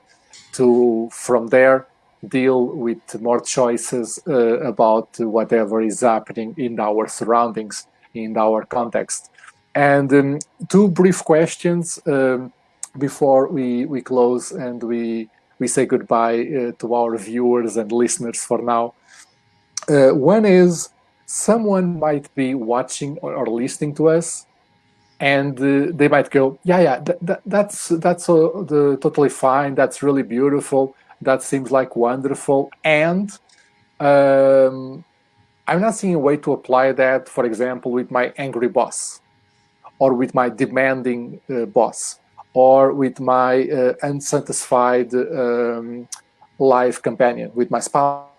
to from there deal with more choices uh, about whatever is happening in our surroundings in our context. And um, two brief questions um, before we we close and we we say goodbye uh, to our viewers and listeners for now. Uh, one is someone might be watching or, or listening to us and uh, they might go, yeah, yeah, th th that's that's uh, the, totally fine. That's really beautiful. That seems like wonderful. And um, I'm not seeing a way to apply that, for example, with my angry boss, or with my demanding uh, boss, or with my uh, unsatisfied um, life companion, with my spouse.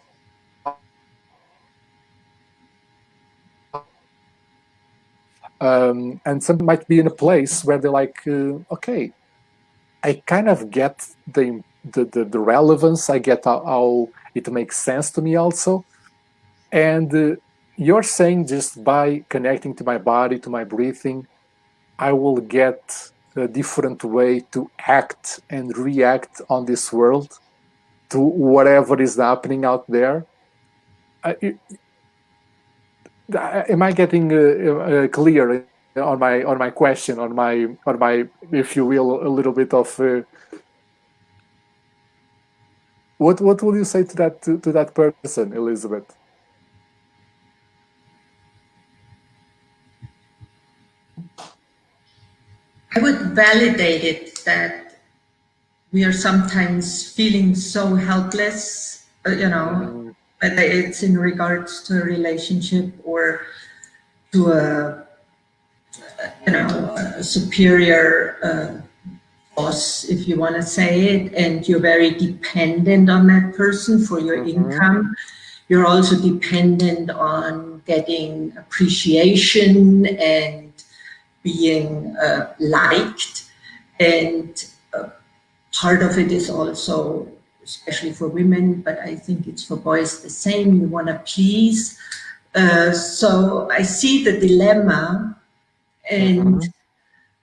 Um, and some might be in a place where they're like, uh, okay, I kind of get the, the, the, the relevance, I get how, how, it makes sense to me also. And uh, you're saying just by connecting to my body, to my breathing, I will get a different way to act and react on this world to whatever is happening out there. Am I getting uh, uh, clear on my on my question, on my on my, if you will, a little bit of uh, what what will you say to that to, to that person, Elizabeth? I would validate it that we are sometimes feeling so helpless, you know, mm. Whether it's in regards to a relationship or to a, you know, a superior uh, boss, if you want to say it, and you're very dependent on that person for your mm -hmm. income. You're also dependent on getting appreciation and being uh, liked. And uh, part of it is also, especially for women, but I think it's for boys the same, you want to please. Uh, so I see the dilemma and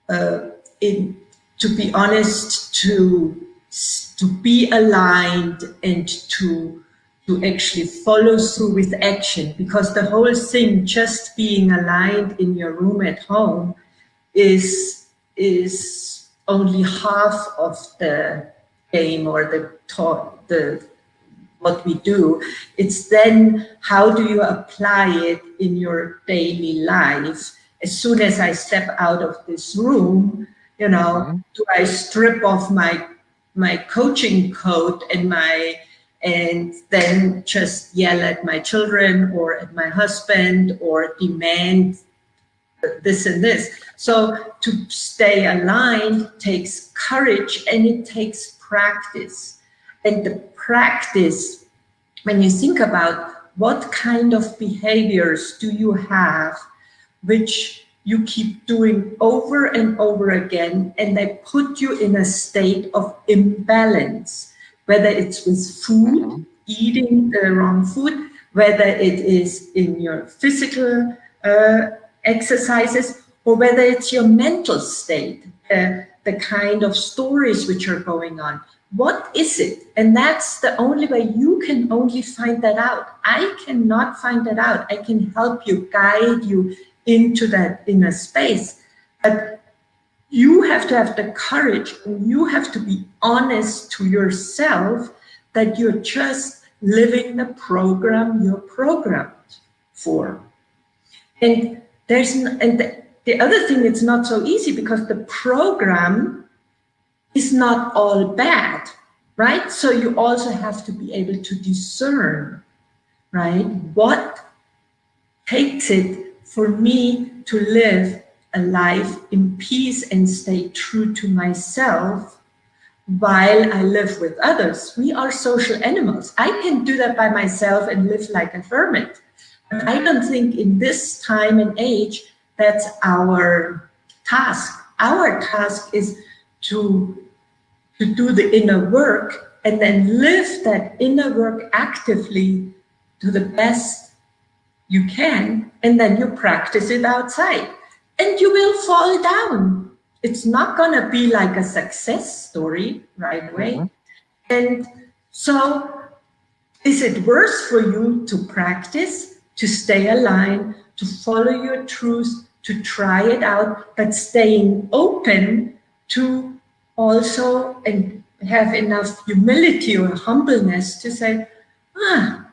mm-hmm. in, to be honest, to to be aligned and to to actually follow through with action because the whole thing just being aligned in your room at home is is only half of the game or the talk, the what we do. It's then how do you apply it in your daily life? As soon as I step out of this room, you know, mm -hmm. do I strip off my my coaching coat and my and then just yell at my children or at my husband or demand this and this. So to stay aligned takes courage and it takes practice. And the practice, when you think about what kind of behaviors do you have, which you keep doing over and over again, and they put you in a state of imbalance, whether it's with food, mm-hmm. eating the wrong food, whether it is in your physical uh, exercises or whether it's your mental state, uh, the kind of stories which are going on. What is it? And that's the only way you can only find that out. I cannot find that out. I can help you, guide you into that inner space. But you have to have the courage and you have to be honest to yourself that you're just living the program you're programmed for. And there's and the, the other thing it's not so easy because the program is not all bad right so you also have to be able to discern right what takes it for me to live a life in peace and stay true to myself while I live with others. We are social animals. I can do that by myself and live like a hermit. But I don't think in this time and age, that's our task. Our task is to, to do the inner work and then live that inner work actively to the best you can, and then you practice it outside. And you will fall down. It's not gonna be like a success story right away. Mm -hmm. And so is it worse for you to practice to stay aligned, to follow your truth, to try it out, but staying open to also and have enough humility or humbleness to say, ah,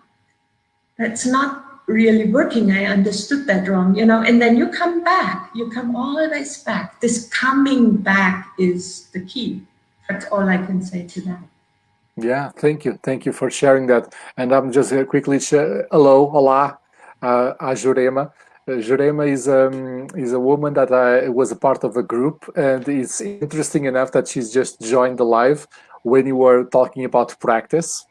that's not really working. I understood that wrong, you know, and then you come back, you come always back. This coming back is the key. That's all I can say to that. Yeah, thank you. Thank you for sharing that. And I'm just quickly, hello, hola, uh, a Jurema. Uh, Jurema is um, is a woman that I was a part of a group, and it's interesting enough that she's just joined the live when you were talking about practice.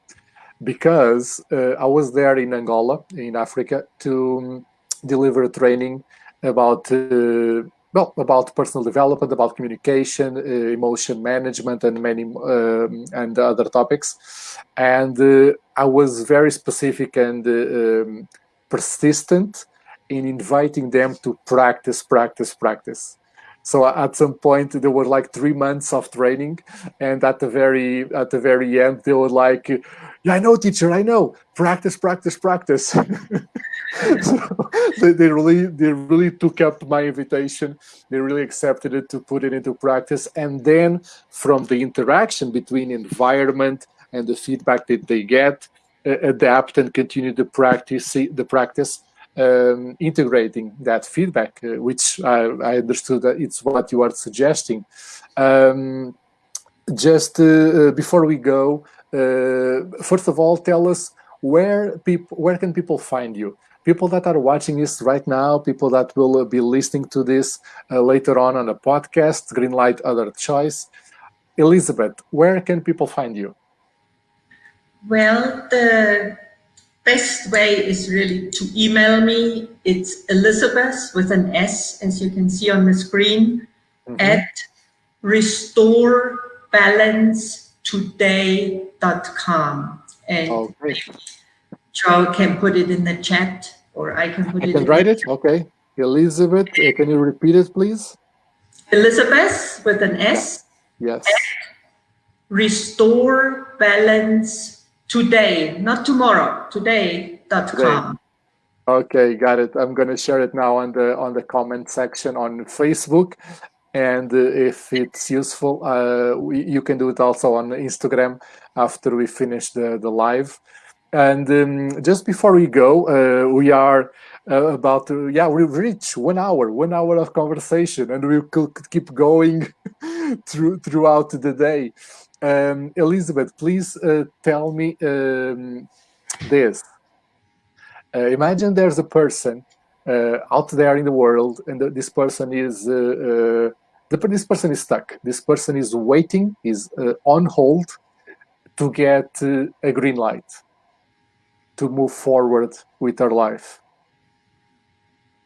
because uh, I was there in Angola, in Africa, to um, deliver training about uh, well about personal development, about communication, uh, emotion management, and many um, and other topics. And uh, I was very specific and uh, um, persistent in inviting them to practice, practice, practice. So at some point there were like three months of training, and at the very at the very end they were like, "Yeah, I know, teacher, I know. Practice, practice, practice." so they, they really they really took up my invitation. They really accepted it to put it into practice, and then from the interaction between environment and the feedback that they get, adapt and continue the practice the practice um, integrating that feedback, uh, which I, I, understood that it's what you are suggesting. Um, just uh, uh, before we go, uh, first of all, tell us where people, where can people find you? People that are watching this right now, people that will uh, be listening to this uh, later on on a podcast, Greenlight Other Choice. Elizabeth, where can people find you? Well, the best way is really to email me. It's Elizabeth with an S, as you can see on the screen, mm -hmm. at restorebalancetoday.com. And oh, Joe can put it in the chat, or I can put I it. can write it. Okay, Elizabeth, uh, can you repeat it, please? Elizabeth with an S. Yes. Restore balance today, not tomorrow, today.com. Today. Okay, got it. I'm going to share it now on the on the comment section on Facebook. And uh, if it's useful, uh, we, you can do it also on Instagram after we finish the, the live. And um, just before we go, uh, we are uh, about to, yeah, we've reached one hour, one hour of conversation, and we could keep going through throughout the day. Um, Elizabeth, please uh, tell me um, this. Uh, imagine there's a person uh, out there in the world, and this person is uh, uh, this person is stuck. This person is waiting, is uh, on hold to get a green light to move forward with her life.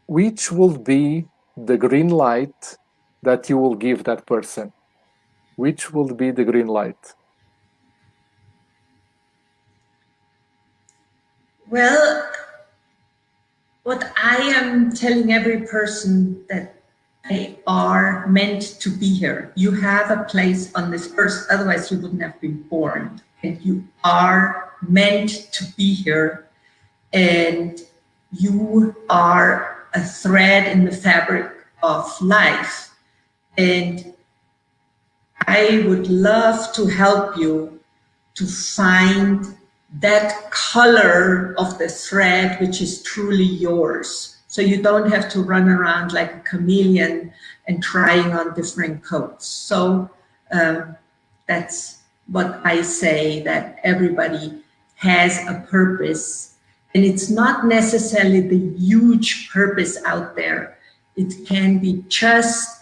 Which will be the green light that you will give that person? Which will be the green light? Well, what I am telling every person that they are meant to be here. You have a place on this earth, otherwise you wouldn't have been born. And you are meant to be here. And you are a thread in the fabric of life. And I would love to help you to find that color of the thread which is truly yours. So you don't have to run around like a chameleon and trying on different coats. So um, that's what I say, that everybody has a purpose. And it's not necessarily the huge purpose out there. It can be just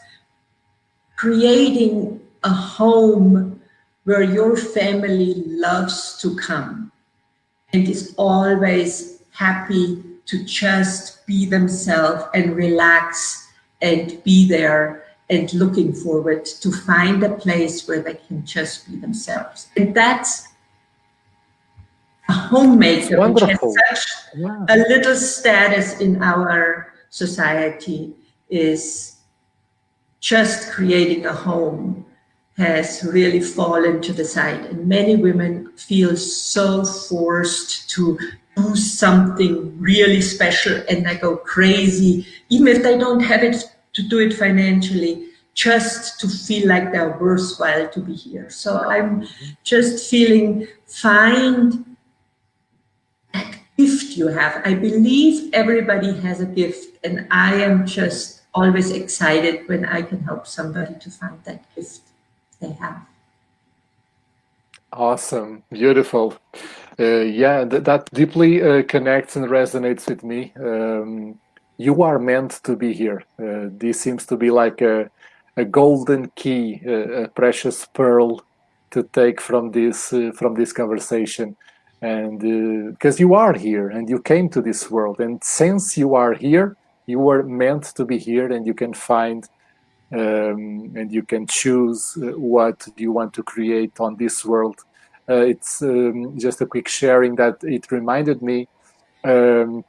creating a home where your family loves to come and is always happy to just be themselves and relax and be there and looking forward to find a place where they can just be themselves. And that's a homemaker which has such yeah. a little status in our society is just creating a home has really fallen to the side. And many women feel so forced to do something really special and they go crazy, even if they don't have it to do it financially, just to feel like they're worthwhile to be here. So I'm just feeling find that gift you have. I believe everybody has a gift and I am just always excited when I can help somebody to find that gift they have. Awesome, beautiful. Uh, yeah, th that deeply uh, connects and resonates with me. Um, you are meant to be here. Uh, this seems to be like a, a golden key, a, a precious pearl to take from this uh, from this conversation. and because uh, you are here and you came to this world and since you are here you were meant to be here and you can find um, and you can choose uh, what you want to create on this world uh, it's um, just a quick sharing that it reminded me um,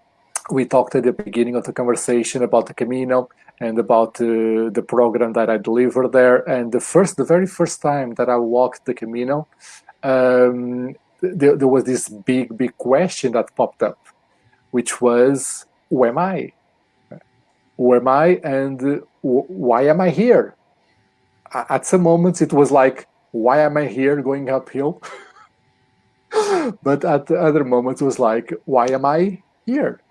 we talked at the beginning of the conversation about the Camino and about uh, the program that I delivered there. And the first, the very first time that I walked the Camino, um, there, there was this big, big question that popped up, which was, who am I? Who am I and why am I here? At some moments it was like, why am I here going uphill? but at the other moments it was like, why am I here?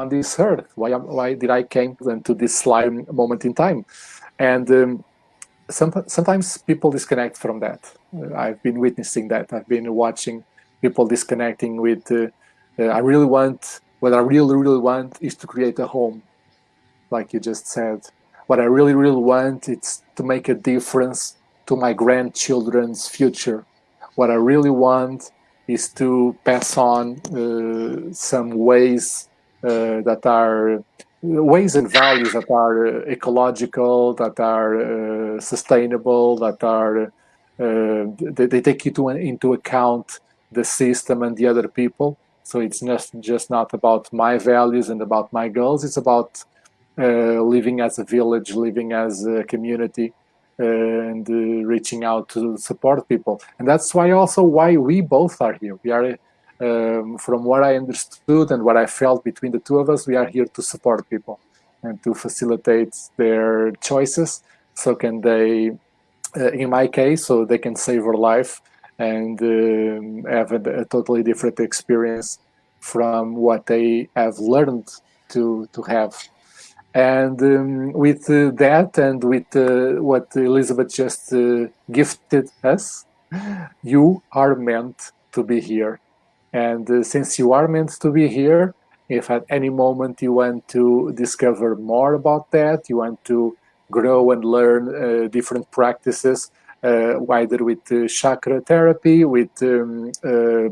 on this earth? Why, why did I came to this slime moment in time? And um, some, sometimes people disconnect from that. I've been witnessing that. I've been watching people disconnecting with, uh, uh, I really want, what I really, really want is to create a home, like you just said. What I really, really want is to make a difference to my grandchildren's future. What I really want is to pass on uh, some ways uh, that are ways and values that are uh, ecological, that are uh, sustainable, that are they, they, take into, into account the system and the other people. So it's not just not about my values and about my goals. It's about uh, living as a village, living as a community, uh, and uh, reaching out to support people. And that's why also why we both are here. We are um, from what I understood and what I felt between the two of us, we are here to support people and to facilitate their choices. So can they, uh, in my case, so they can save their life and um, have a, a, totally different experience from what they have learned to, to have. And um, with uh, that and with uh, what Elizabeth just uh, gifted us, you are meant to be here and uh, since you are meant to be here, if at any moment you want to discover more about that, you want to grow and learn uh, different practices, either with uh, chakra therapy, with um, uh,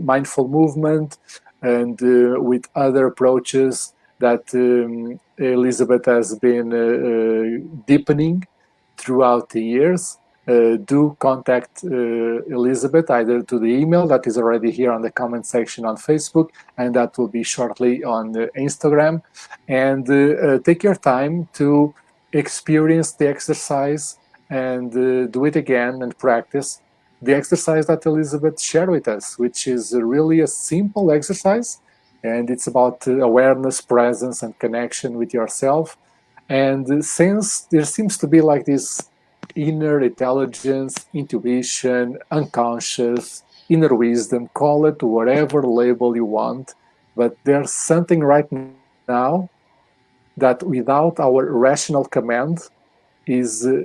mindful movement, and uh, with other approaches that um, Elizabeth has been deepening throughout the years. Uh, do contact uh, Elizabeth either to the email that is already here on the comment section on Facebook and that will be shortly on Instagram. And uh, take your time to experience the exercise and do it again and practice the exercise that Elizabeth shared with us, which is really a simple exercise and it's about awareness, presence and connection with yourself. And since there seems to be like this inner intelligence, intuition, unconscious, inner wisdom, call it whatever label you want. But there's something right now that without our rational command is uh,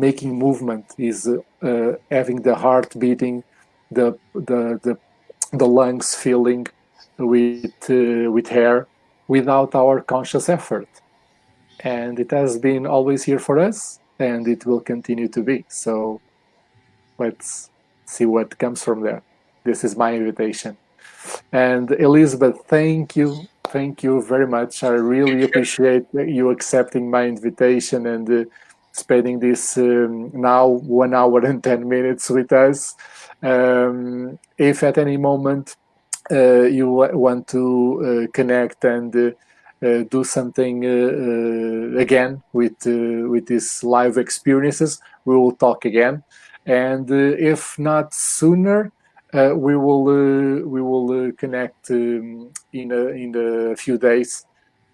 making movement, is uh, having the heart beating, the, the, the, the lungs filling with, uh, with air without our conscious effort. And it has been always here for us and it will continue to be. So let's see what comes from there. This is my invitation. And Elizabeth, thank you. Thank you very much. I really appreciate you accepting my invitation and uh, spending this um, now one hour and 10 minutes with us. Um, if at any moment uh, you want to uh, connect and uh, uh, do something uh, uh, again with with these live experiences. We will talk again, and if not sooner, we will we will connect um, in a in a few days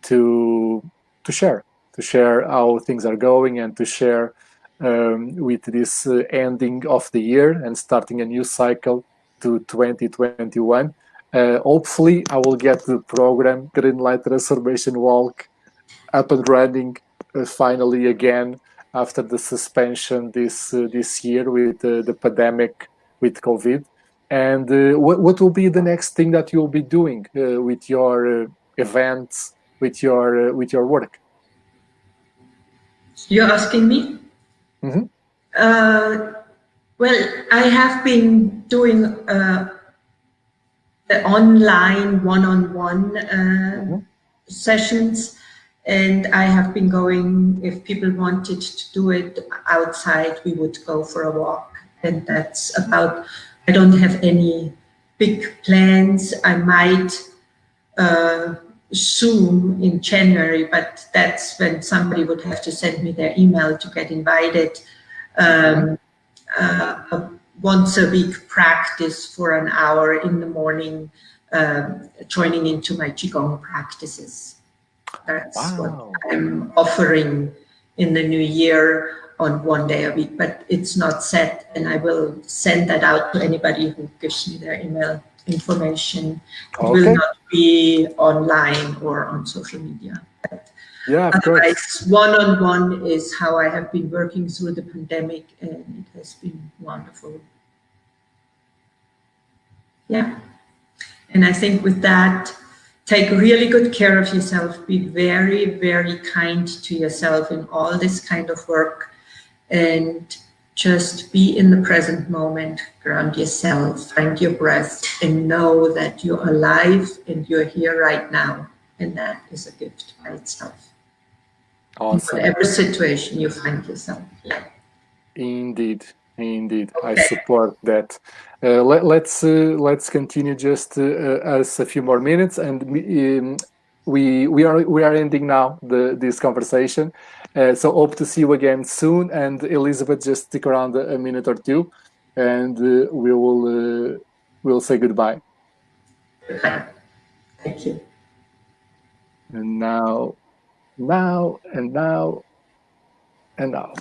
to to share to share how things are going and to share um, with this uh, ending of the year and starting a new cycle to 2021 uh, hopefully, I will get the program Green Light Transformation Walk up and running uh, finally again after the suspension this uh, this year with uh, the pandemic with COVID. And uh, what, what will be the next thing that you'll be doing with your events, with your with your work? You're asking me? Mm -hmm. uh, well, I have been doing uh, the online one-on-one -on -one, uh, mm -hmm. sessions and I have been going, if people wanted to do it outside, we would go for a walk. And that's about, I don't have any big plans. I might uh, Zoom in January, but that's when somebody would have to send me their email to get invited. Um, uh, once a week practice for an hour in the morning, um, joining into my Qigong practices. That's wow. what I'm offering in the new year on one day a week, but it's not set and I will send that out to anybody who gives me their email information. It okay. will not be online or on social media. Yeah, of course. One-on-one -on -one is how I have been working through the pandemic and it has been wonderful. Yeah. And I think with that, take really good care of yourself. Be very, very kind to yourself in all this kind of work. And just be in the present moment, ground yourself, find your breath, and know that you're alive and you're here right now. And that is a gift by itself. Awesome. In whatever situation you find yourself. Yeah. Indeed, indeed, okay. I support that. Uh, let, us let's, uh, let's continue just uh, us a few more minutes, and um, we we are we are ending now the this conversation. Uh, so hope to see you again soon. And Elizabeth, just stick around a, a minute or two, and uh, we will uh, we'll say goodbye. Thank you. And now, now, and now, and now.